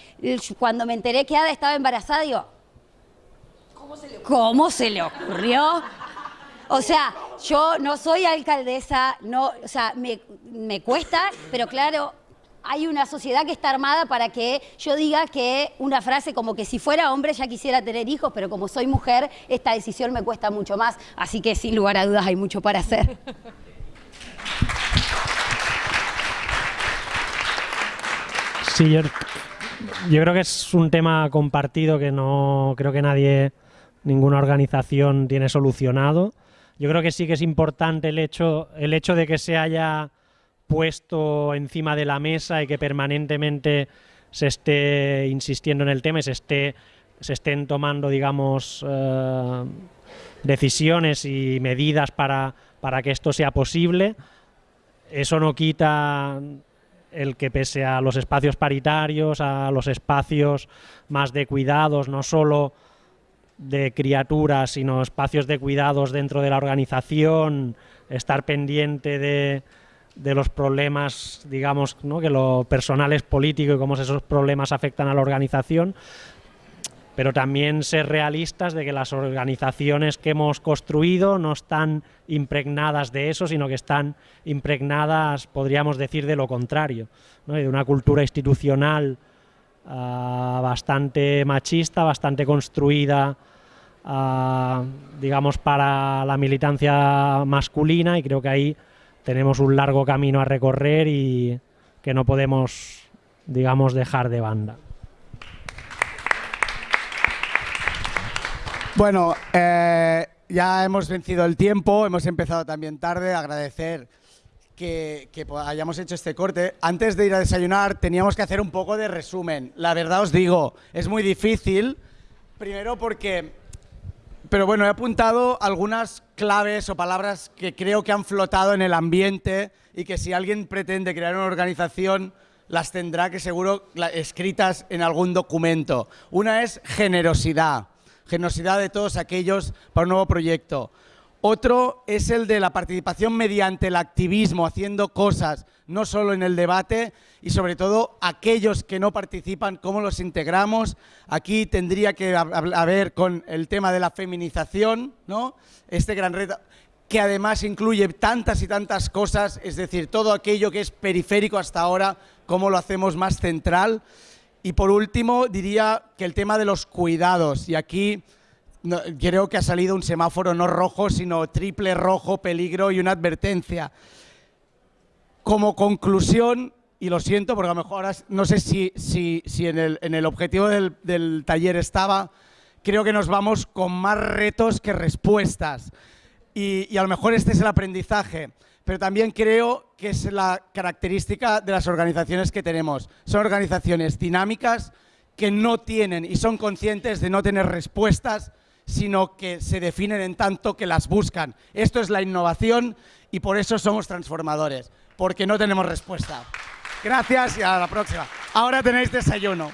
cuando me enteré que Ada estaba embarazada, digo, ¿Cómo se le, ocurrió? O sea, yo no soy alcaldesa, no, o sea, me, cuesta, pero claro, hay una sociedad que está armada para que yo diga que una frase como que si fuera hombre ya quisiera tener hijos, pero como soy mujer, esta decisión me cuesta mucho más. Así que sin lugar a dudas hay mucho para hacer. Sí, yo, yo creo que es un tema compartido que no creo que nadie ninguna organización tiene solucionado. Yo creo que sí que es importante el hecho, el hecho de que se haya puesto encima de la mesa y que permanentemente se esté insistiendo en el tema y se, esté, se estén tomando, digamos, eh, decisiones y medidas para, para que esto sea posible. Eso no quita el que pese a los espacios paritarios, a los espacios más de cuidados, no solo de criaturas, sino espacios de cuidados dentro de la organización, estar pendiente de, de los problemas, digamos, ¿no? que lo personal es político y cómo esos problemas afectan a la organización, pero también ser realistas de que las organizaciones que hemos construido no están impregnadas de eso, sino que están impregnadas, podríamos decir, de lo contrario, de una cultura institucional Ah, bastante machista, bastante construida, ah, digamos, para la militancia masculina y creo que ahí tenemos un largo camino a recorrer y que no podemos, digamos, dejar de banda. Bueno, eh, ya hemos vencido el tiempo, hemos empezado también tarde, agradecer que, hayamos hecho este corte. Antes de ir a desayunar teníamos que hacer un poco de resumen. La verdad os digo, es muy difícil, primero porque... Pero bueno, he apuntado algunas claves o palabras que creo que han flotado en el ambiente y que si alguien pretende crear una organización las tendrá que seguro escritas en algún documento. Una es generosidad, generosidad de todos aquellos para un nuevo proyecto. Otro es el de la participación mediante el activismo, haciendo cosas, no solo en el debate, y sobre todo aquellos que no participan, cómo los integramos. Aquí tendría que haber con el tema de la feminización, ¿no? este gran reto, que además incluye tantas y tantas cosas, es decir, todo aquello que es periférico hasta ahora, cómo lo hacemos más central. Y por último, diría que el tema de los cuidados, y aquí creo que ha salido un semáforo no rojo, sino triple rojo, peligro y una advertencia. Como conclusión, y lo siento porque a lo mejor no sé si, si, si en, el, en, el, objetivo del, del taller estaba, creo que nos vamos con más retos que respuestas. Y, y, a lo mejor este es el aprendizaje, pero también creo que es la característica de las organizaciones que tenemos. Son organizaciones dinámicas que no tienen y son conscientes de no tener respuestas sino que se definen en tanto que las buscan. Esto es la innovación y por eso somos transformadores, porque no tenemos respuesta. Gracias y a la próxima. Ahora tenéis desayuno.